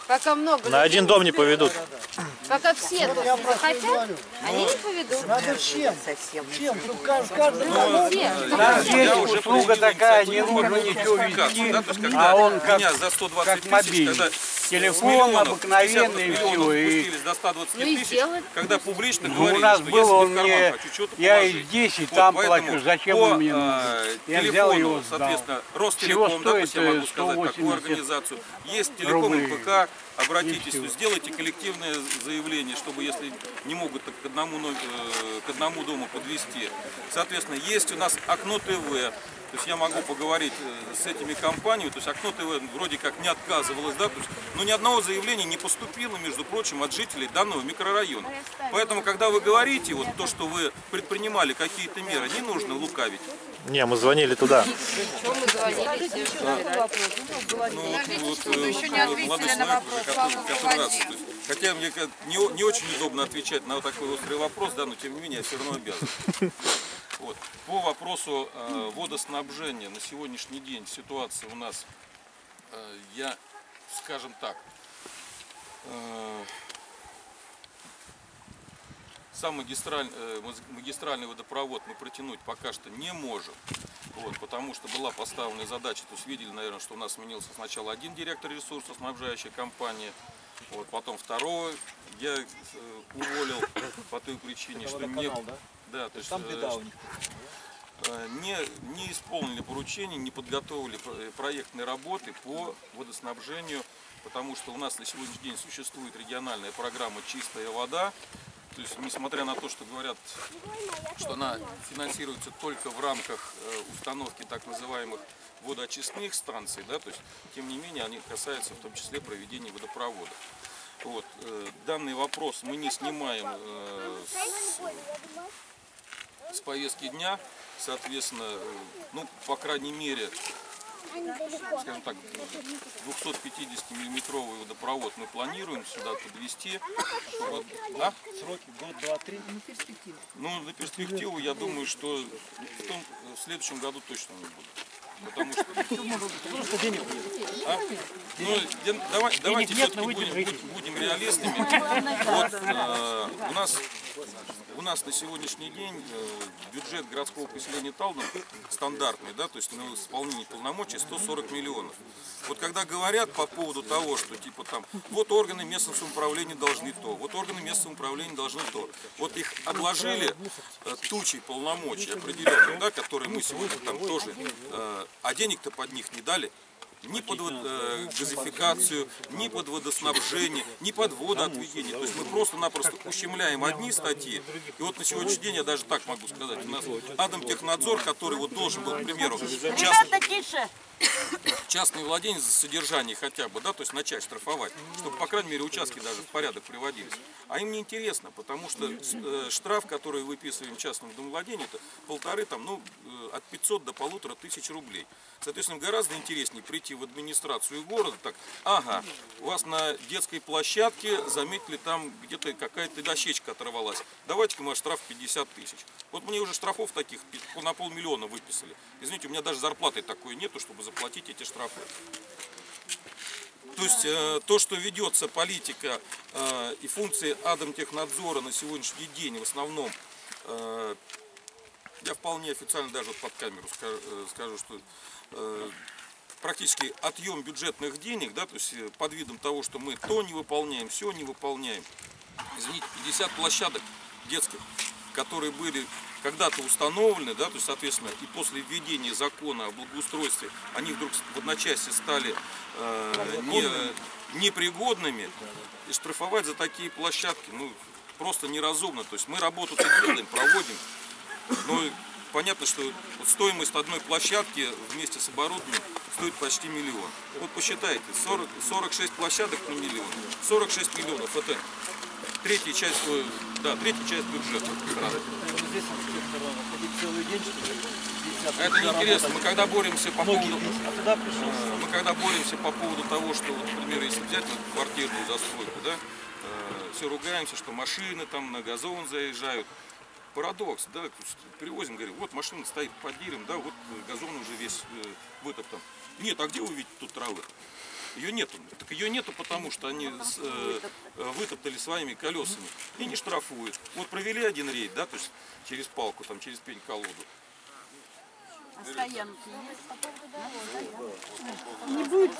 Пока много На один дом не поведут. Пока все тут не захотят, они не поведут. Надо всем, всем, чтобы каждый, Все. Ну, все. я уже услуга такая, не нужно ничего вести, а он как- меня за 120 как тысяч, мобильный. Телефон обыкновенный, 50 всё, миллионов и- до 120 Ну и тысяч, когда публично Ну, говорили, у нас что был, если он мне, я и 10 Вот, там плачу, зачем он мне нужен? Я взял его, соответственно, Ростелеком, да, то есть я стоит, могу э, сказать такую 180 организацию. Есть телеком. МПК, обратитесь, есть сделайте коллективное заявление, чтобы если не могут так к одному, но- э, к одному дому подвести. Соответственно, есть у нас окно ТВ, то есть я могу поговорить э, с этими компаниями, то есть окно ТВ вроде как не отказывалось, да, то есть, но ни одного заявления не поступило, между прочим, от жителей данного микрорайона. Поэтому, когда вы говорите, вот то, что вы предпринимали какие-то меры, не нужно лукавить. Не, мы звонили туда. Мы что Ну, еще не ответили на вопрос, Хотя мне не, не очень удобно отвечать на вот такой острый вопрос, да, но тем не менее я все равно обязан. Вот. По вопросу э, водоснабжения на сегодняшний день ситуация у нас, э, я, скажем так, э, сам магистраль, э, магистральный водопровод мы протянуть пока что не можем. Вот, потому что была поставлена задача, то есть видели, наверное, что у нас сменился сначала один директор ресурсоснабжающей компании, вот, потом второго я э, уволил *coughs* по той причине, что не... Да, то есть, Там э, беда у них. не, не исполнили поручения, не подготовили про- проектные работы по водоснабжению, потому что у нас на сегодняшний день существует региональная программа «Чистая вода». То есть, несмотря на то, что говорят, что она финансируется только в рамках э, установки так называемых водоочистных станций, да, то есть, тем не менее, они касаются в том числе проведения водопровода. Вот, э, данный вопрос мы не снимаем э, с, с повестки дня, соответственно, ну, по крайней мере, скажем так, 250 миллиметровый водопровод мы планируем сюда подвести. чтобы- а? Сроки год, два, три. Ну, на перспективу, я думаю, что в, том, в следующем году точно не будет. Потому что... Просто денег нет. А? Ну, я- давай- давайте все-таки будем, будем реалистами. *laughs* Вот, э, у, нас, у нас на сегодняшний день э, бюджет городского поселения Талдом стандартный, да, то есть на исполнение полномочий 140 миллионов. Вот когда говорят по поводу того, что типа там, вот органы местного самоуправления должны то, вот органы местного самоуправления должны то. Вот их отложили э, тучей полномочий определенных, да, которые мы сегодня там тоже, э, а денег-то под них не дали ни под э, газификацию, ни под водоснабжение, ни под водоотведение. То есть мы просто-напросто ущемляем одни статьи. И вот на сегодняшний день я даже так могу сказать, у нас Атомтехнадзор, который вот должен был, к примеру, частный, Ребята, тише! Частный владелец за содержание хотя бы, да, то есть начать штрафовать, чтобы, по крайней мере, участки даже в порядок приводились. А им не интересно, потому что э, штраф, который выписываем частному домовладению, это полторы, там, ну, э, от 500 до полутора тысяч рублей. Соответственно, гораздо интереснее прийти в администрацию города, так, ага, у вас на детской площадке заметили там где-то какая-то дощечка оторвалась, давайте-ка мы штраф 50 тысяч. Вот мне уже штрафов таких на полмиллиона выписали. Извините, у меня даже зарплаты такой нету, чтобы заплатить эти штрафы. То есть э, то, что ведется политика э, и функции Адомтехнадзора на сегодняшний день в основном, э, я вполне официально даже под камеру ска- скажу, что практически отъем бюджетных денег, да, то есть под видом того, что мы то не выполняем, все не выполняем. Извините, 50 площадок детских, которые были когда-то установлены, да, то есть, соответственно, и после введения закона о благоустройстве, они вдруг в одночасье стали э, не, непригодными, и штрафовать за такие площадки, ну, просто неразумно. То есть мы работу-то делаем, проводим, но понятно, что вот стоимость одной площадки вместе с оборудованием стоит почти миллион. Вот посчитайте, 40, 46 площадок на миллион. 46 миллионов это третья часть, э, да, третья часть бюджета страны. Это неинтересно. Мы когда боремся по поводу, а э, мы когда боремся по поводу того, что, вот, например, если взять вот, квартирную застройку, да, все ругаемся, что машины там на газон заезжают. Парадокс, да, привозим, говорим, вот машина стоит под деревом, да, вот э, газон уже весь э, вытоптан. Нет, а где вы видите тут травы? Ее нету. Так ее нету, потому что они с- э, э, вытоптали своими колесами и не штрафуют. Вот провели один рейд, да, то есть через палку, там, через пень-колоду. А стоянки есть? Не будет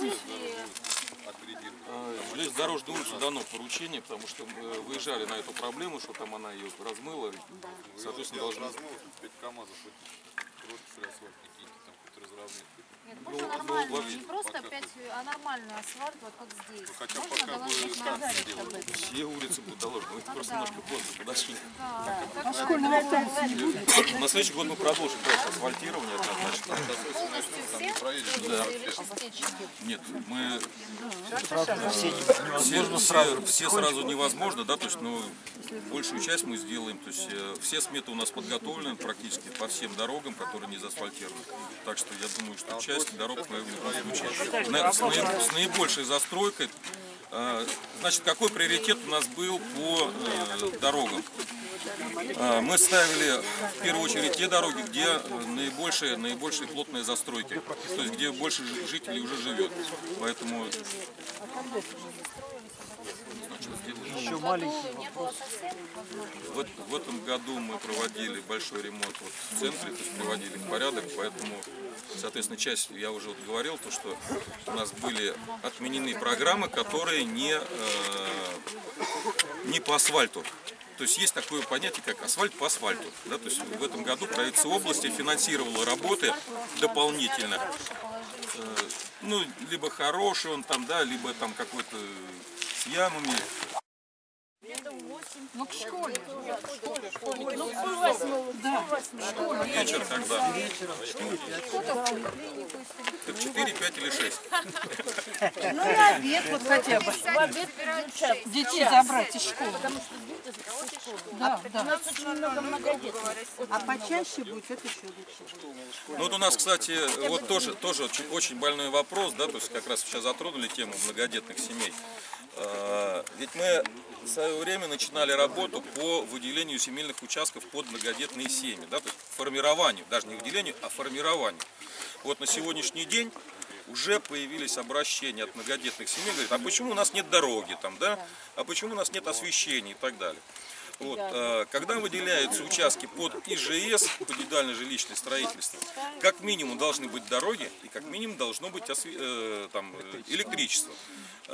Э, Железнодорожной улице дано поручение, потому что мы выезжали на эту проблему, что там она ее размыла. и, Соответственно, должна... 5 КАМАЗов, крошечный асфальт какие-то там, хоть разровнять. Нет, Ну, можно ну, нормально, вообще, не просто пока опять, а нормальный асфальт, вот как здесь. хотя Можно пока как сделать? об этом? Все улицы будут доложены. Мы просто немножко поздно подошли. Да, как же Школьный будет. На следующий год мы продолжим просто асфальтирование однозначно. полностью все Да. Нет, мы Все сразу. все сразу невозможно, да, то есть, ну, большую часть мы сделаем, то есть, э, все сметы у нас подготовлены практически по всем дорогам, которые не заасфальтированы. Так что я думаю, что часть дорог любом случае на- с, с наибольшей застройкой. Э, Значит, какой приоритет у нас был по э, дорогам? Э, Мы ставили в первую очередь те дороги, где наибольшие, наибольшие плотные застройки, то есть где больше жи- жителей уже живет. Поэтому Еще маленький совсем возможности. В, эт- в этом году мы проводили большой ремонт вот в центре, то есть приводили в порядок, поэтому, соответственно, часть, я уже вот говорил, то, что у нас были отменены программы, которые не, э, не по асфальту. То есть есть такое понятие, как асфальт по асфальту. Да? То есть в этом году правительство области финансировало работы дополнительно. Э, ну, либо хороший он там, да, либо там какой-то с ямами. Ну, к школе. Ну, в полвосьмого. Да. Вечер когда? Так 4, 5 или 6. Ну, на обед вот хотя бы. В обед. Детей забрать из школы. Потому что дети со школы. Да, У да. нас очень много многодетных. А почаще будет, это еще лучше. Ну вот у нас, кстати, вот тоже, тоже очень, больной вопрос, да, то есть как раз сейчас затронули тему многодетных семей. Э, Ведь мы в свое время начинали работу по выделению земельных участков под многодетные семьи, да, то есть формированию, даже не выделению, а формированию. Вот на сегодняшний день уже появились обращения от многодетных семей, говорят, а почему у нас нет дороги там, да, а почему у нас нет освещения и так далее. Вот, э, когда выделяются участки под ИЖС, под индивидуальное жилищное строительство, как минимум должны быть дороги и как минимум должно быть э, там, э, электричество.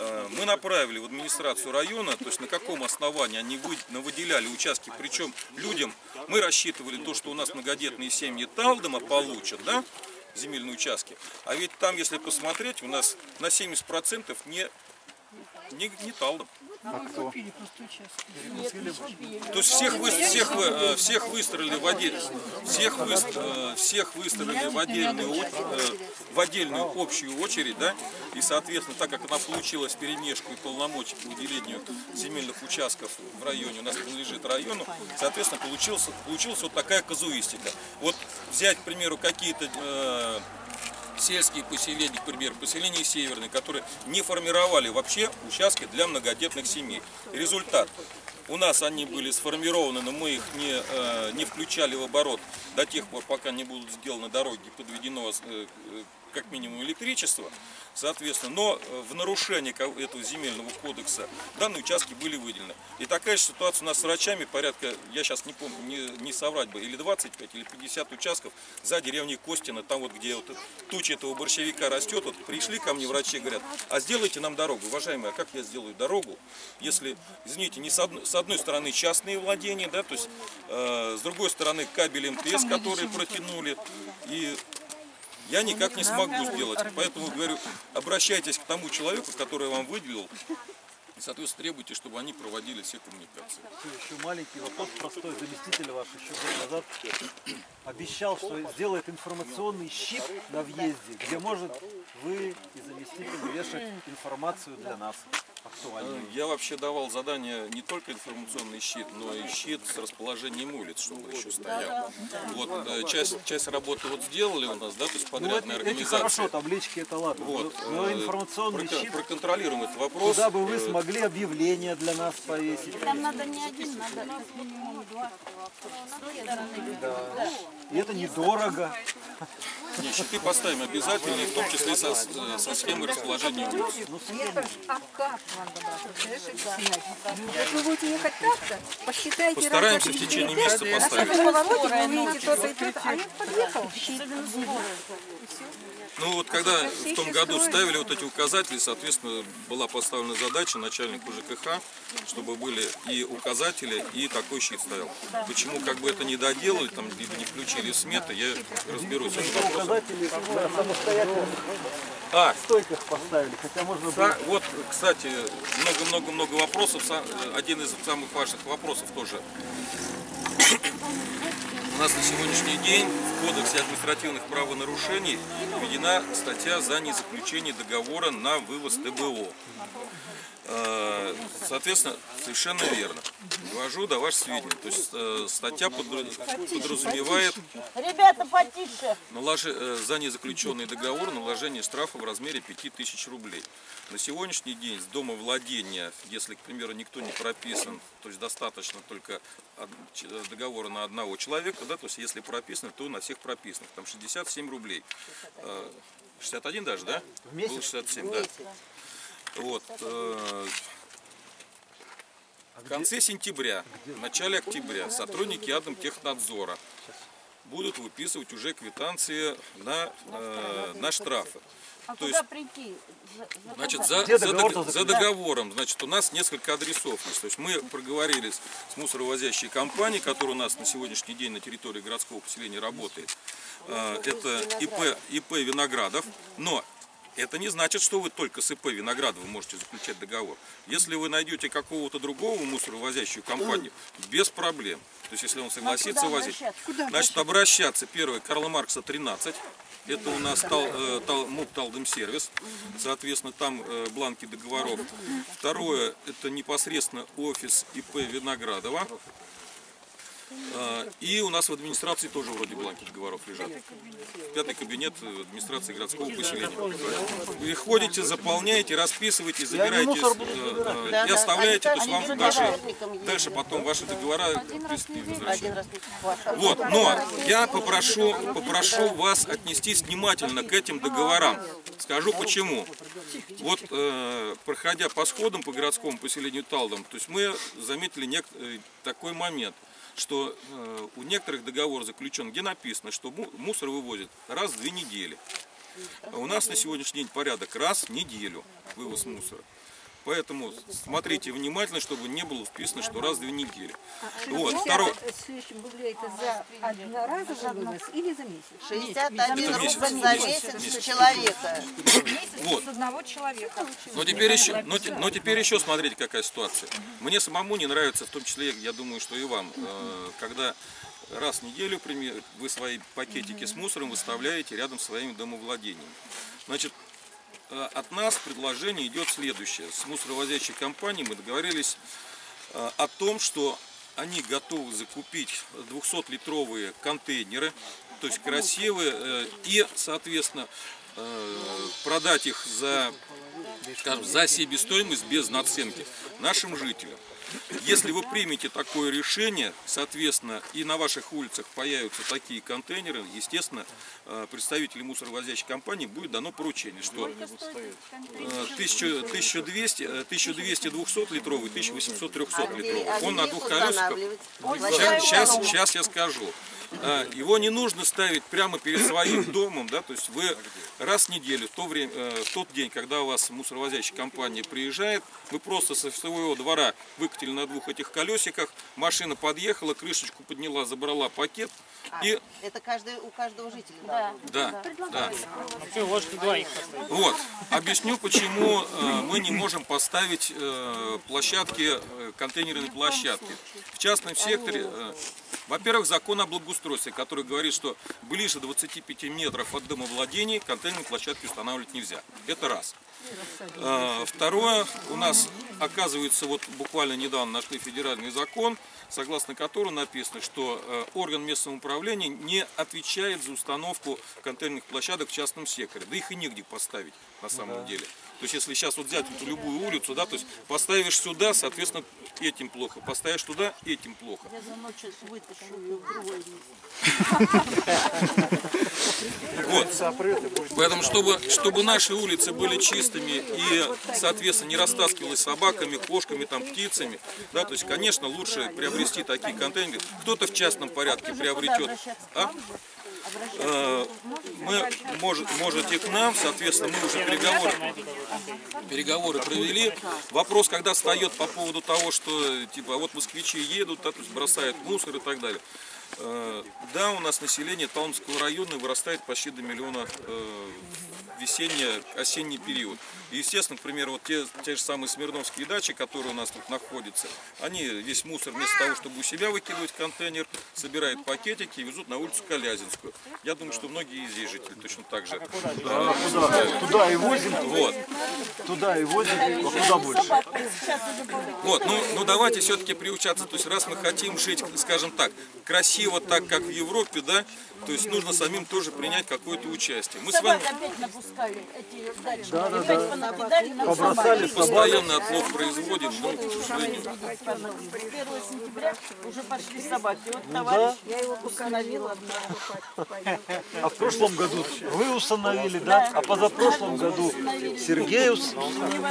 Э, Мы направили в администрацию района, то есть на каком основании они выделяли участки, причем людям, мы рассчитывали то, что у нас многодетные семьи Талдома получат, да, земельные участки, а ведь там, если посмотреть, у нас на 70% не, не, не Талдом. А кто? Купили просто участок. То есть всех, вы, всех, вы, э, всех выстроили в отдель, всех, выс- э, всех выстроили в отдельную, э, в отдельную общую очередь, да, и, соответственно, так как она получилась перемешку и полномочий по выделению земельных участков в районе, у нас принадлежит району, соответственно, получилась, получилась вот такая казуистика. Вот взять, к примеру, какие-то э, сельские поселения, к примеру, поселения северные, которые не формировали вообще участки для многодетных семей. Результат. У нас они были сформированы, но мы их не, э, не включали в оборот до тех пор, пока не будут сделаны дороги подведено э, э, как минимум электричество. Соответственно, но э, в нарушении ко- этого земельного кодекса данные участки были выделены. И такая же ситуация у нас с врачами, порядка, я сейчас не помню, не, не соврать бы, или 25, или 50 участков за деревней Костина, там вот где вот туча этого борщевика растет, вот пришли ко мне врачи и говорят, а сделайте нам дорогу. Уважаемые, а как я сделаю дорогу, если, извините, не с одной, с одной стороны частные владения, да, то есть э, с другой стороны кабель МТС, который протянули, и я никак не смогу сделать. Поэтому говорю, обращайтесь к тому человеку, который вам выделил И, соответственно, требуйте, чтобы они проводили все коммуникации. Еще маленький вопрос простой. Заместитель ваш еще год назад обещал, что сделает информационный щит на въезде, где может вы и заместитель вешать информацию для нас актуальную. Я вообще давал задание не только информационный щит, но и щит с расположением улиц, чтобы еще стоял. Вот э, часть, часть работы вот сделали у нас, да, то есть Ну, подрядная эти организация. хорошо, таблички это ладно. Вот, Но э, информационный щит, проконтролируем этот вопрос. куда бы вы Э, смогли объявление для нас повесить. Там надо не один, надо как минимум два. Да. И это недорого. Не, щиты поставим обязательно, и в том числе со, э, со схемой расположения улиц. Это ж обкат вам добавить, представляешь, это снять. Вот вы будете ехать так-то, посчитайте Постараемся в течение месяца поставить. На каждом повороте вы увидите то-то и то-то, а я подъехал, щит. Ну вот когда в том году ставили вот эти указатели, соответственно, была поставлена задача начальнику ЖКХ, чтобы были и указатели, и такой щит стоял. Почему как бы это не доделали, там либо не включили сметы, я разберусь. Указатели на самостоятельных А, стойках поставили, хотя можно было... Вот, кстати, много-много-много вопросов. Э, Один из самых важных вопросов тоже. Нас на сегодняшний день в Кодексе административных правонарушений введена статья за незаключение договора на вывоз ТБО. Э, Соответственно, совершенно верно. Ввожу до ваших сведения. То есть э, статья подра- подразумевает Ребята, потише. Наложе- э, за незаключенный договор наложение штрафа в размере 5000 рублей. На сегодняшний день с дома владения, если, к примеру, никто не прописан, то есть достаточно только договора на одного человека, да, то есть если прописано, то на всех прописанных, там 67 рублей. Э, 61 даже, да? В месяц? Было 67, да. Вот. э, В конце сентября, в начале октября сотрудники Атомтехнадзора будут выписывать уже квитанции на, э, на штрафы. А То куда есть, прийти? За- значит, за, Где за договор за договором, значит, у нас несколько адресов. То есть мы проговорились с мусоровозящей компанией, которая у нас на сегодняшний день на территории городского поселения работает. Э, Это ИП, ИП Виноградов, но это не значит, что вы только с ИП Виноградова можете заключать договор. Если вы найдете какого-то другого мусоровозящую компанию, без проблем. То есть, если он согласится куда возить, обращаться? значит, обращаться. Первое, Карла Маркса 13. Это у нас тал, э, тал, МУП Талдым сервис. Соответственно, там э, бланки договоров. Второе, это непосредственно офис ИП Виноградова. А, И у нас в администрации тоже вроде бланки договоров лежат. Пятый кабинет э, администрации городского поселения. Вы ходите, заполняете, расписываете, забираете э, э, и оставляете, то есть вам дальше, дальше потом ваши договора возвращают. Вот, но я попрошу, попрошу вас отнестись внимательно к этим договорам. Скажу почему. Вот, э, проходя по сходам по городскому поселению Талдом, то есть мы заметили такой момент, что э, у некоторых договор заключен, где написано, что му- мусор вывозят раз в две недели. А у нас на сегодняшний день порядок раз в неделю вывоз мусора. Поэтому смотрите внимательно, чтобы не было вписано, что раз в две недели. Вот, второе. Следующем рублей это за одноразовый вывоз или за месяц? 61 месяц. рубль за месяц с человека. Вот. С одного человека. Но теперь еще, но, но теперь еще смотрите, какая ситуация. Мне самому не нравится, в том числе, я думаю, что и вам, э, когда раз в неделю пример, вы свои пакетики с мусором выставляете рядом с своими домовладениями. Значит, от нас предложение идет следующее. С мусоровозящей компанией мы договорились э, о том, что они готовы закупить 200-литровые контейнеры, то есть красивые, э, и, соответственно, э, продать их за, скажем, за себестоимость без наценки нашим жителям. Если вы примете такое решение, соответственно, и на ваших улицах появятся такие контейнеры, естественно, э, представителю мусоровозящей компании будет дано поручение, что э, 1000 1200, э, 1200 200 литровый, 1800 300 литровый. Он на двух колесиках. Сейчас, сейчас, сейчас я скажу. А, его не нужно ставить прямо перед своим *coughs* домом, да, то есть вы раз в неделю, в, то время, э, в тот день, когда у вас мусоровозящая компания приезжает, вы просто со своего двора выкатили на двух этих колесиках, машина подъехала, крышечку подняла, забрала пакет и Это каждый, у каждого жителя. Да. да, да. Ложки двоих. Вот. Объясню, почему э, мы не можем поставить э, площадки, контейнерные площадки. В частном секторе, э, во-первых, закон о благоустройстве, который говорит, что ближе 25 метров от домовладений контейнерные площадки устанавливать нельзя. Это раз. Э, Второе, у нас оказывается, вот буквально недавно нашли федеральный закон, согласно которому написано, что э, орган местного управления не отвечает за установку контейнерных площадок в частном секторе. Да их и негде поставить на самом деле. То есть если сейчас вот взять вот любую улицу, да, то есть поставишь сюда, соответственно, этим плохо, поставишь туда, этим плохо. Я за ночь сейчас вытащу ее в другое место. Вот. Поэтому, чтобы, чтобы наши улицы были чистыми и, соответственно, не растаскивалось собаками, кошками, там, птицами, да, то есть, конечно, лучше приобрести такие контейнеры. Кто-то в частном порядке приобретет. А? Э, Мы, может, можете к нам, соответственно, мы уже переговоры, переговоры провели. Вопрос, когда встает по поводу того, что, типа, вот москвичи едут, да, то есть бросают мусор и так далее. Э, Да, у нас население Талмского района вырастает почти до миллиона э, весенне-осенний период. И, естественно, к примеру, вот те, те же самые Смирновские дачи, которые у нас тут находятся, они весь мусор вместо того, чтобы у себя выкидывать в контейнер, собирают пакетики и везут на улицу Колязинскую. Я думаю, что многие из здесь жители точно так же. Туда, туда и возим, Вот. туда и возим, а куда больше? Вот, ну, ну давайте все-таки приучаться. То есть раз мы хотим жить, скажем так, красиво так, как в Европе, да, то есть нужно самим тоже принять какое-то участие. Мы с вами Напускали эти дачи. Да, да, да. нам Побросали постоянно отлов производим, но, к сожалению, С 1 сентября уже пошли собаки. Вот Ну товарищ, я его установила. А в прошлом году вы установили, да? А позапрошлом году Сергей установил.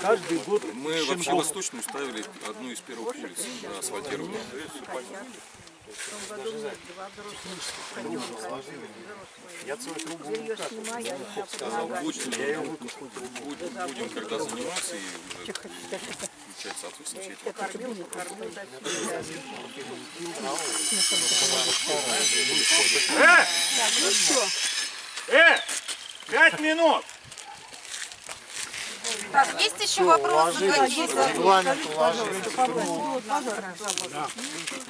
Каждый год мы вообще восточную ставили одну из первых улиц на асфальтированную. Я целую трубу Сказал, будем, будем, будем когда заниматься и уже включать, соответственно, все эти Э! Пять минут! Так, есть еще вопросы? Какие? Регламент.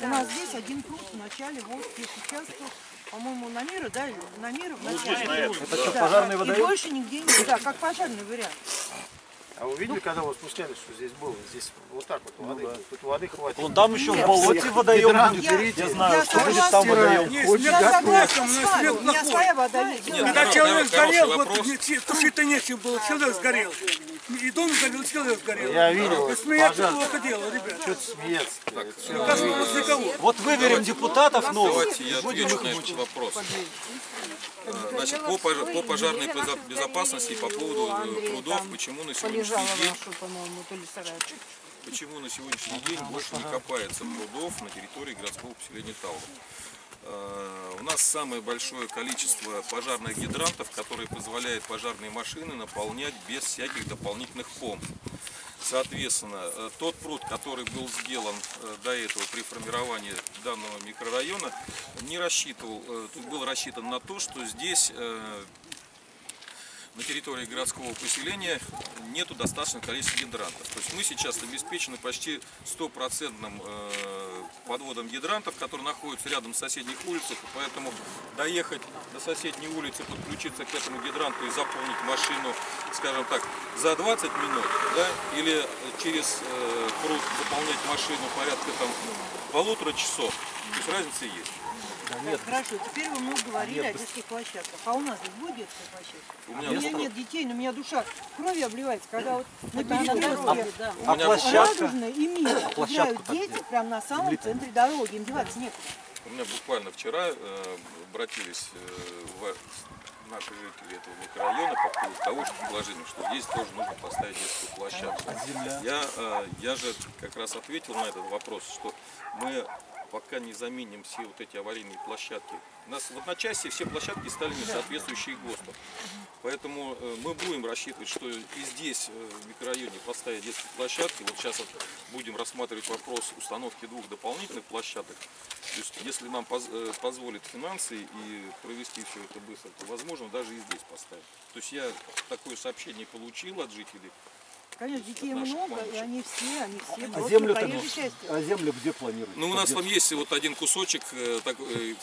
У нас здесь один пруд в начале вот здесь участков, по-моему, на мира, да, на мира в начале. Это что, Да. пожарный И водоем? больше нигде нет. Да, как пожарный вариант. А вы видели, когда вы спускались, что здесь было? Здесь вот так вот воды. Тут воды хватит. Вон там еще в болоте водоем будет. берите. Я знаю, Я что будет там водоем. Я согласна с вами, у меня своя вода есть. Нет, Когда хоро- человек сгорел, вот тушить-то нечем было, человек сгорел. И дом сгорел, человек сгорел. Я видел, И смеяться плохо дело, ребят. Что смеяться? Вот выберем депутатов новых. Давайте я отвечу на этот вопрос. Э, Значит, по, по пожарной безо- безопасности по поводу э, прудов, почему на сегодняшний день. Почему на сегодняшний день больше не копается прудов на территории городского поселения Талдом? Э, У нас самое большое количество пожарных гидрантов, которые позволяют пожарные машины наполнять без всяких дополнительных помп. Соответственно, э, тот пруд, который был сделан э, до этого при формировании данного микрорайона, не рассчитывал, э, был рассчитан на то, что здесь на территории городского поселения нету достаточного количества гидрантов. То есть мы сейчас обеспечены почти стопроцентным э, подводом гидрантов, которые находятся рядом с соседних улицах, поэтому доехать до соседней улицы, подключиться к этому гидранту и заполнить машину, скажем так, за 20 минут, да, или через э, пруд заполнять машину порядка там полутора часов, то есть разница есть. Так, хорошо, теперь вы много говорили о детских площадках. А у нас здесь будет детская площадка? У У меня меня вопрос. нет детей, но у меня душа кровью обливается, когда вот на перекрестке да. У меня площадка? Радужная и мир А играют дети прямо на самом центре дороги. Им деваться некуда. У меня буквально вчера э, обратились э, в- наши жители этого микрорайона по поводу того, что предложение, что здесь тоже нужно поставить детскую площадку. Я, э, я же как раз ответил на этот вопрос, что мы пока не заменим все вот эти аварийные площадки. У нас в одночасье все площадки стали не соответствующие ГОСТу. Поэтому э, мы будем рассчитывать, что и здесь, э, в микрорайоне, поставить детские площадки. Вот сейчас вот будем рассматривать вопрос установки двух дополнительных площадок. То есть, если нам э, позволят финансы и провести все это быстро, то, возможно, даже и здесь поставить. То есть я такое сообщение получил от жителей. Конечно, детей Наших много, и они все, они все А частью. а землю где планируете? Ну, у нас там есть вот один кусочек, э, такой, э,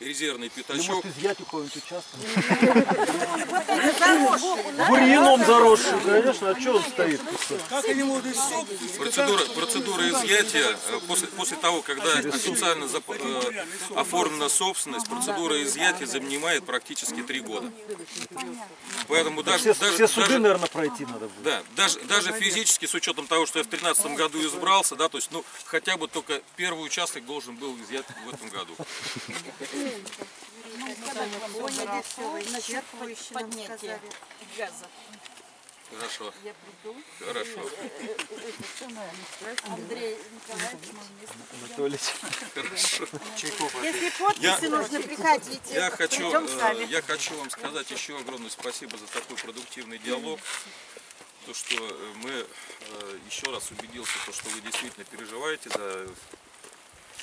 резервный пятачок. может изъять у кого-нибудь участок? *laughs* Бурьяном заросший, конечно, а что он стоит? Как они могут из собственности? Процедура, процедура изъятия, э, после, после того, когда официально зап- э, оформлена собственность, процедура изъятия занимает практически три года. Поэтому даже, Все, даже, все суды, даже- наверное, пройти надо будет. да, даже, даже физически, с учетом того, что я в 2013 году избрался, да, то есть, ну, хотя бы только первый участок должен был изъят в этом году. Хорошо, Я приду. хорошо. Андрей Николаевич, Анатолий. Хорошо. Если подписи Я- нужно, приходите. Я хочу, э, я хочу вам сказать еще огромное спасибо за такой продуктивный диалог. То, что э, мы э, еще раз убедился, то, что вы действительно переживаете за,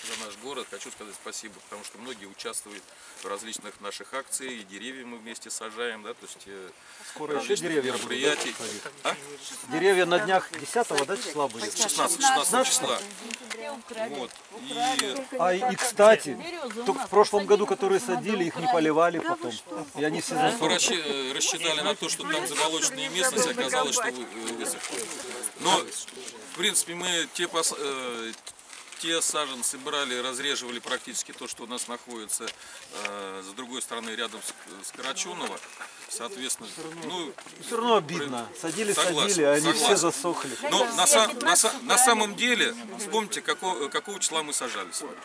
за наш город. Хочу сказать спасибо, потому что многие участвуют в различных наших акциях, и деревья мы вместе сажаем, да, то есть э, Скоро еще деревья будут, мероприятий. да, садить? А? Деревья на днях 10 да, числа будет? 16, 16 числа. Вот. И А и, кстати, только в прошлом году, которые садили, их не поливали потом. И они все Мы засохли. расщи- э, рассчитали на то, что там заболоченная местность, оказалось, что вы- э, высохла. Но, в принципе, мы те, пос- те саженцы брали, разреживали практически то, что у нас находится э, с другой стороны, рядом с, с Карачунова. Соответственно, ну, Все равно обидно. Садили, Согласен, садили, а они все согласен. засохли. Но на, са- на са- на самом деле, вспомните, какого, какого числа мы сажали с вами.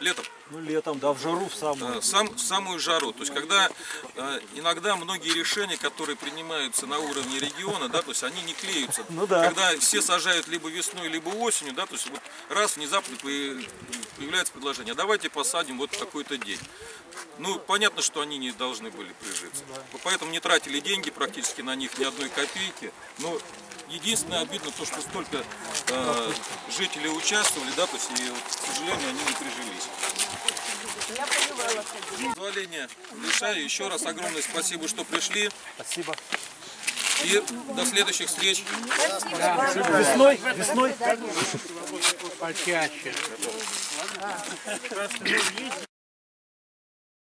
Летом. Ну, летом, да, в жару в самую. Э, сам, в самую жару. То есть, когда э, иногда многие решения, которые принимаются на уровне региона, да, то есть они не клеются. Ну да. Когда все сажают либо весной, либо осенью, да, то есть вот раз внезапно появ- появляется предложение, «А давайте посадим вот такой-то день. Ну, понятно, что они не должны были прижиться. Поэтому не тратили деньги практически на них ни одной копейки. Но единственное обидно то, что столько э, жителей участвовали, да, то есть и, вот, к сожалению, они не прижились. Позволение решаю. Еще раз огромное спасибо, что пришли. Спасибо. И до следующих встреч. Весной, весной. Почаще.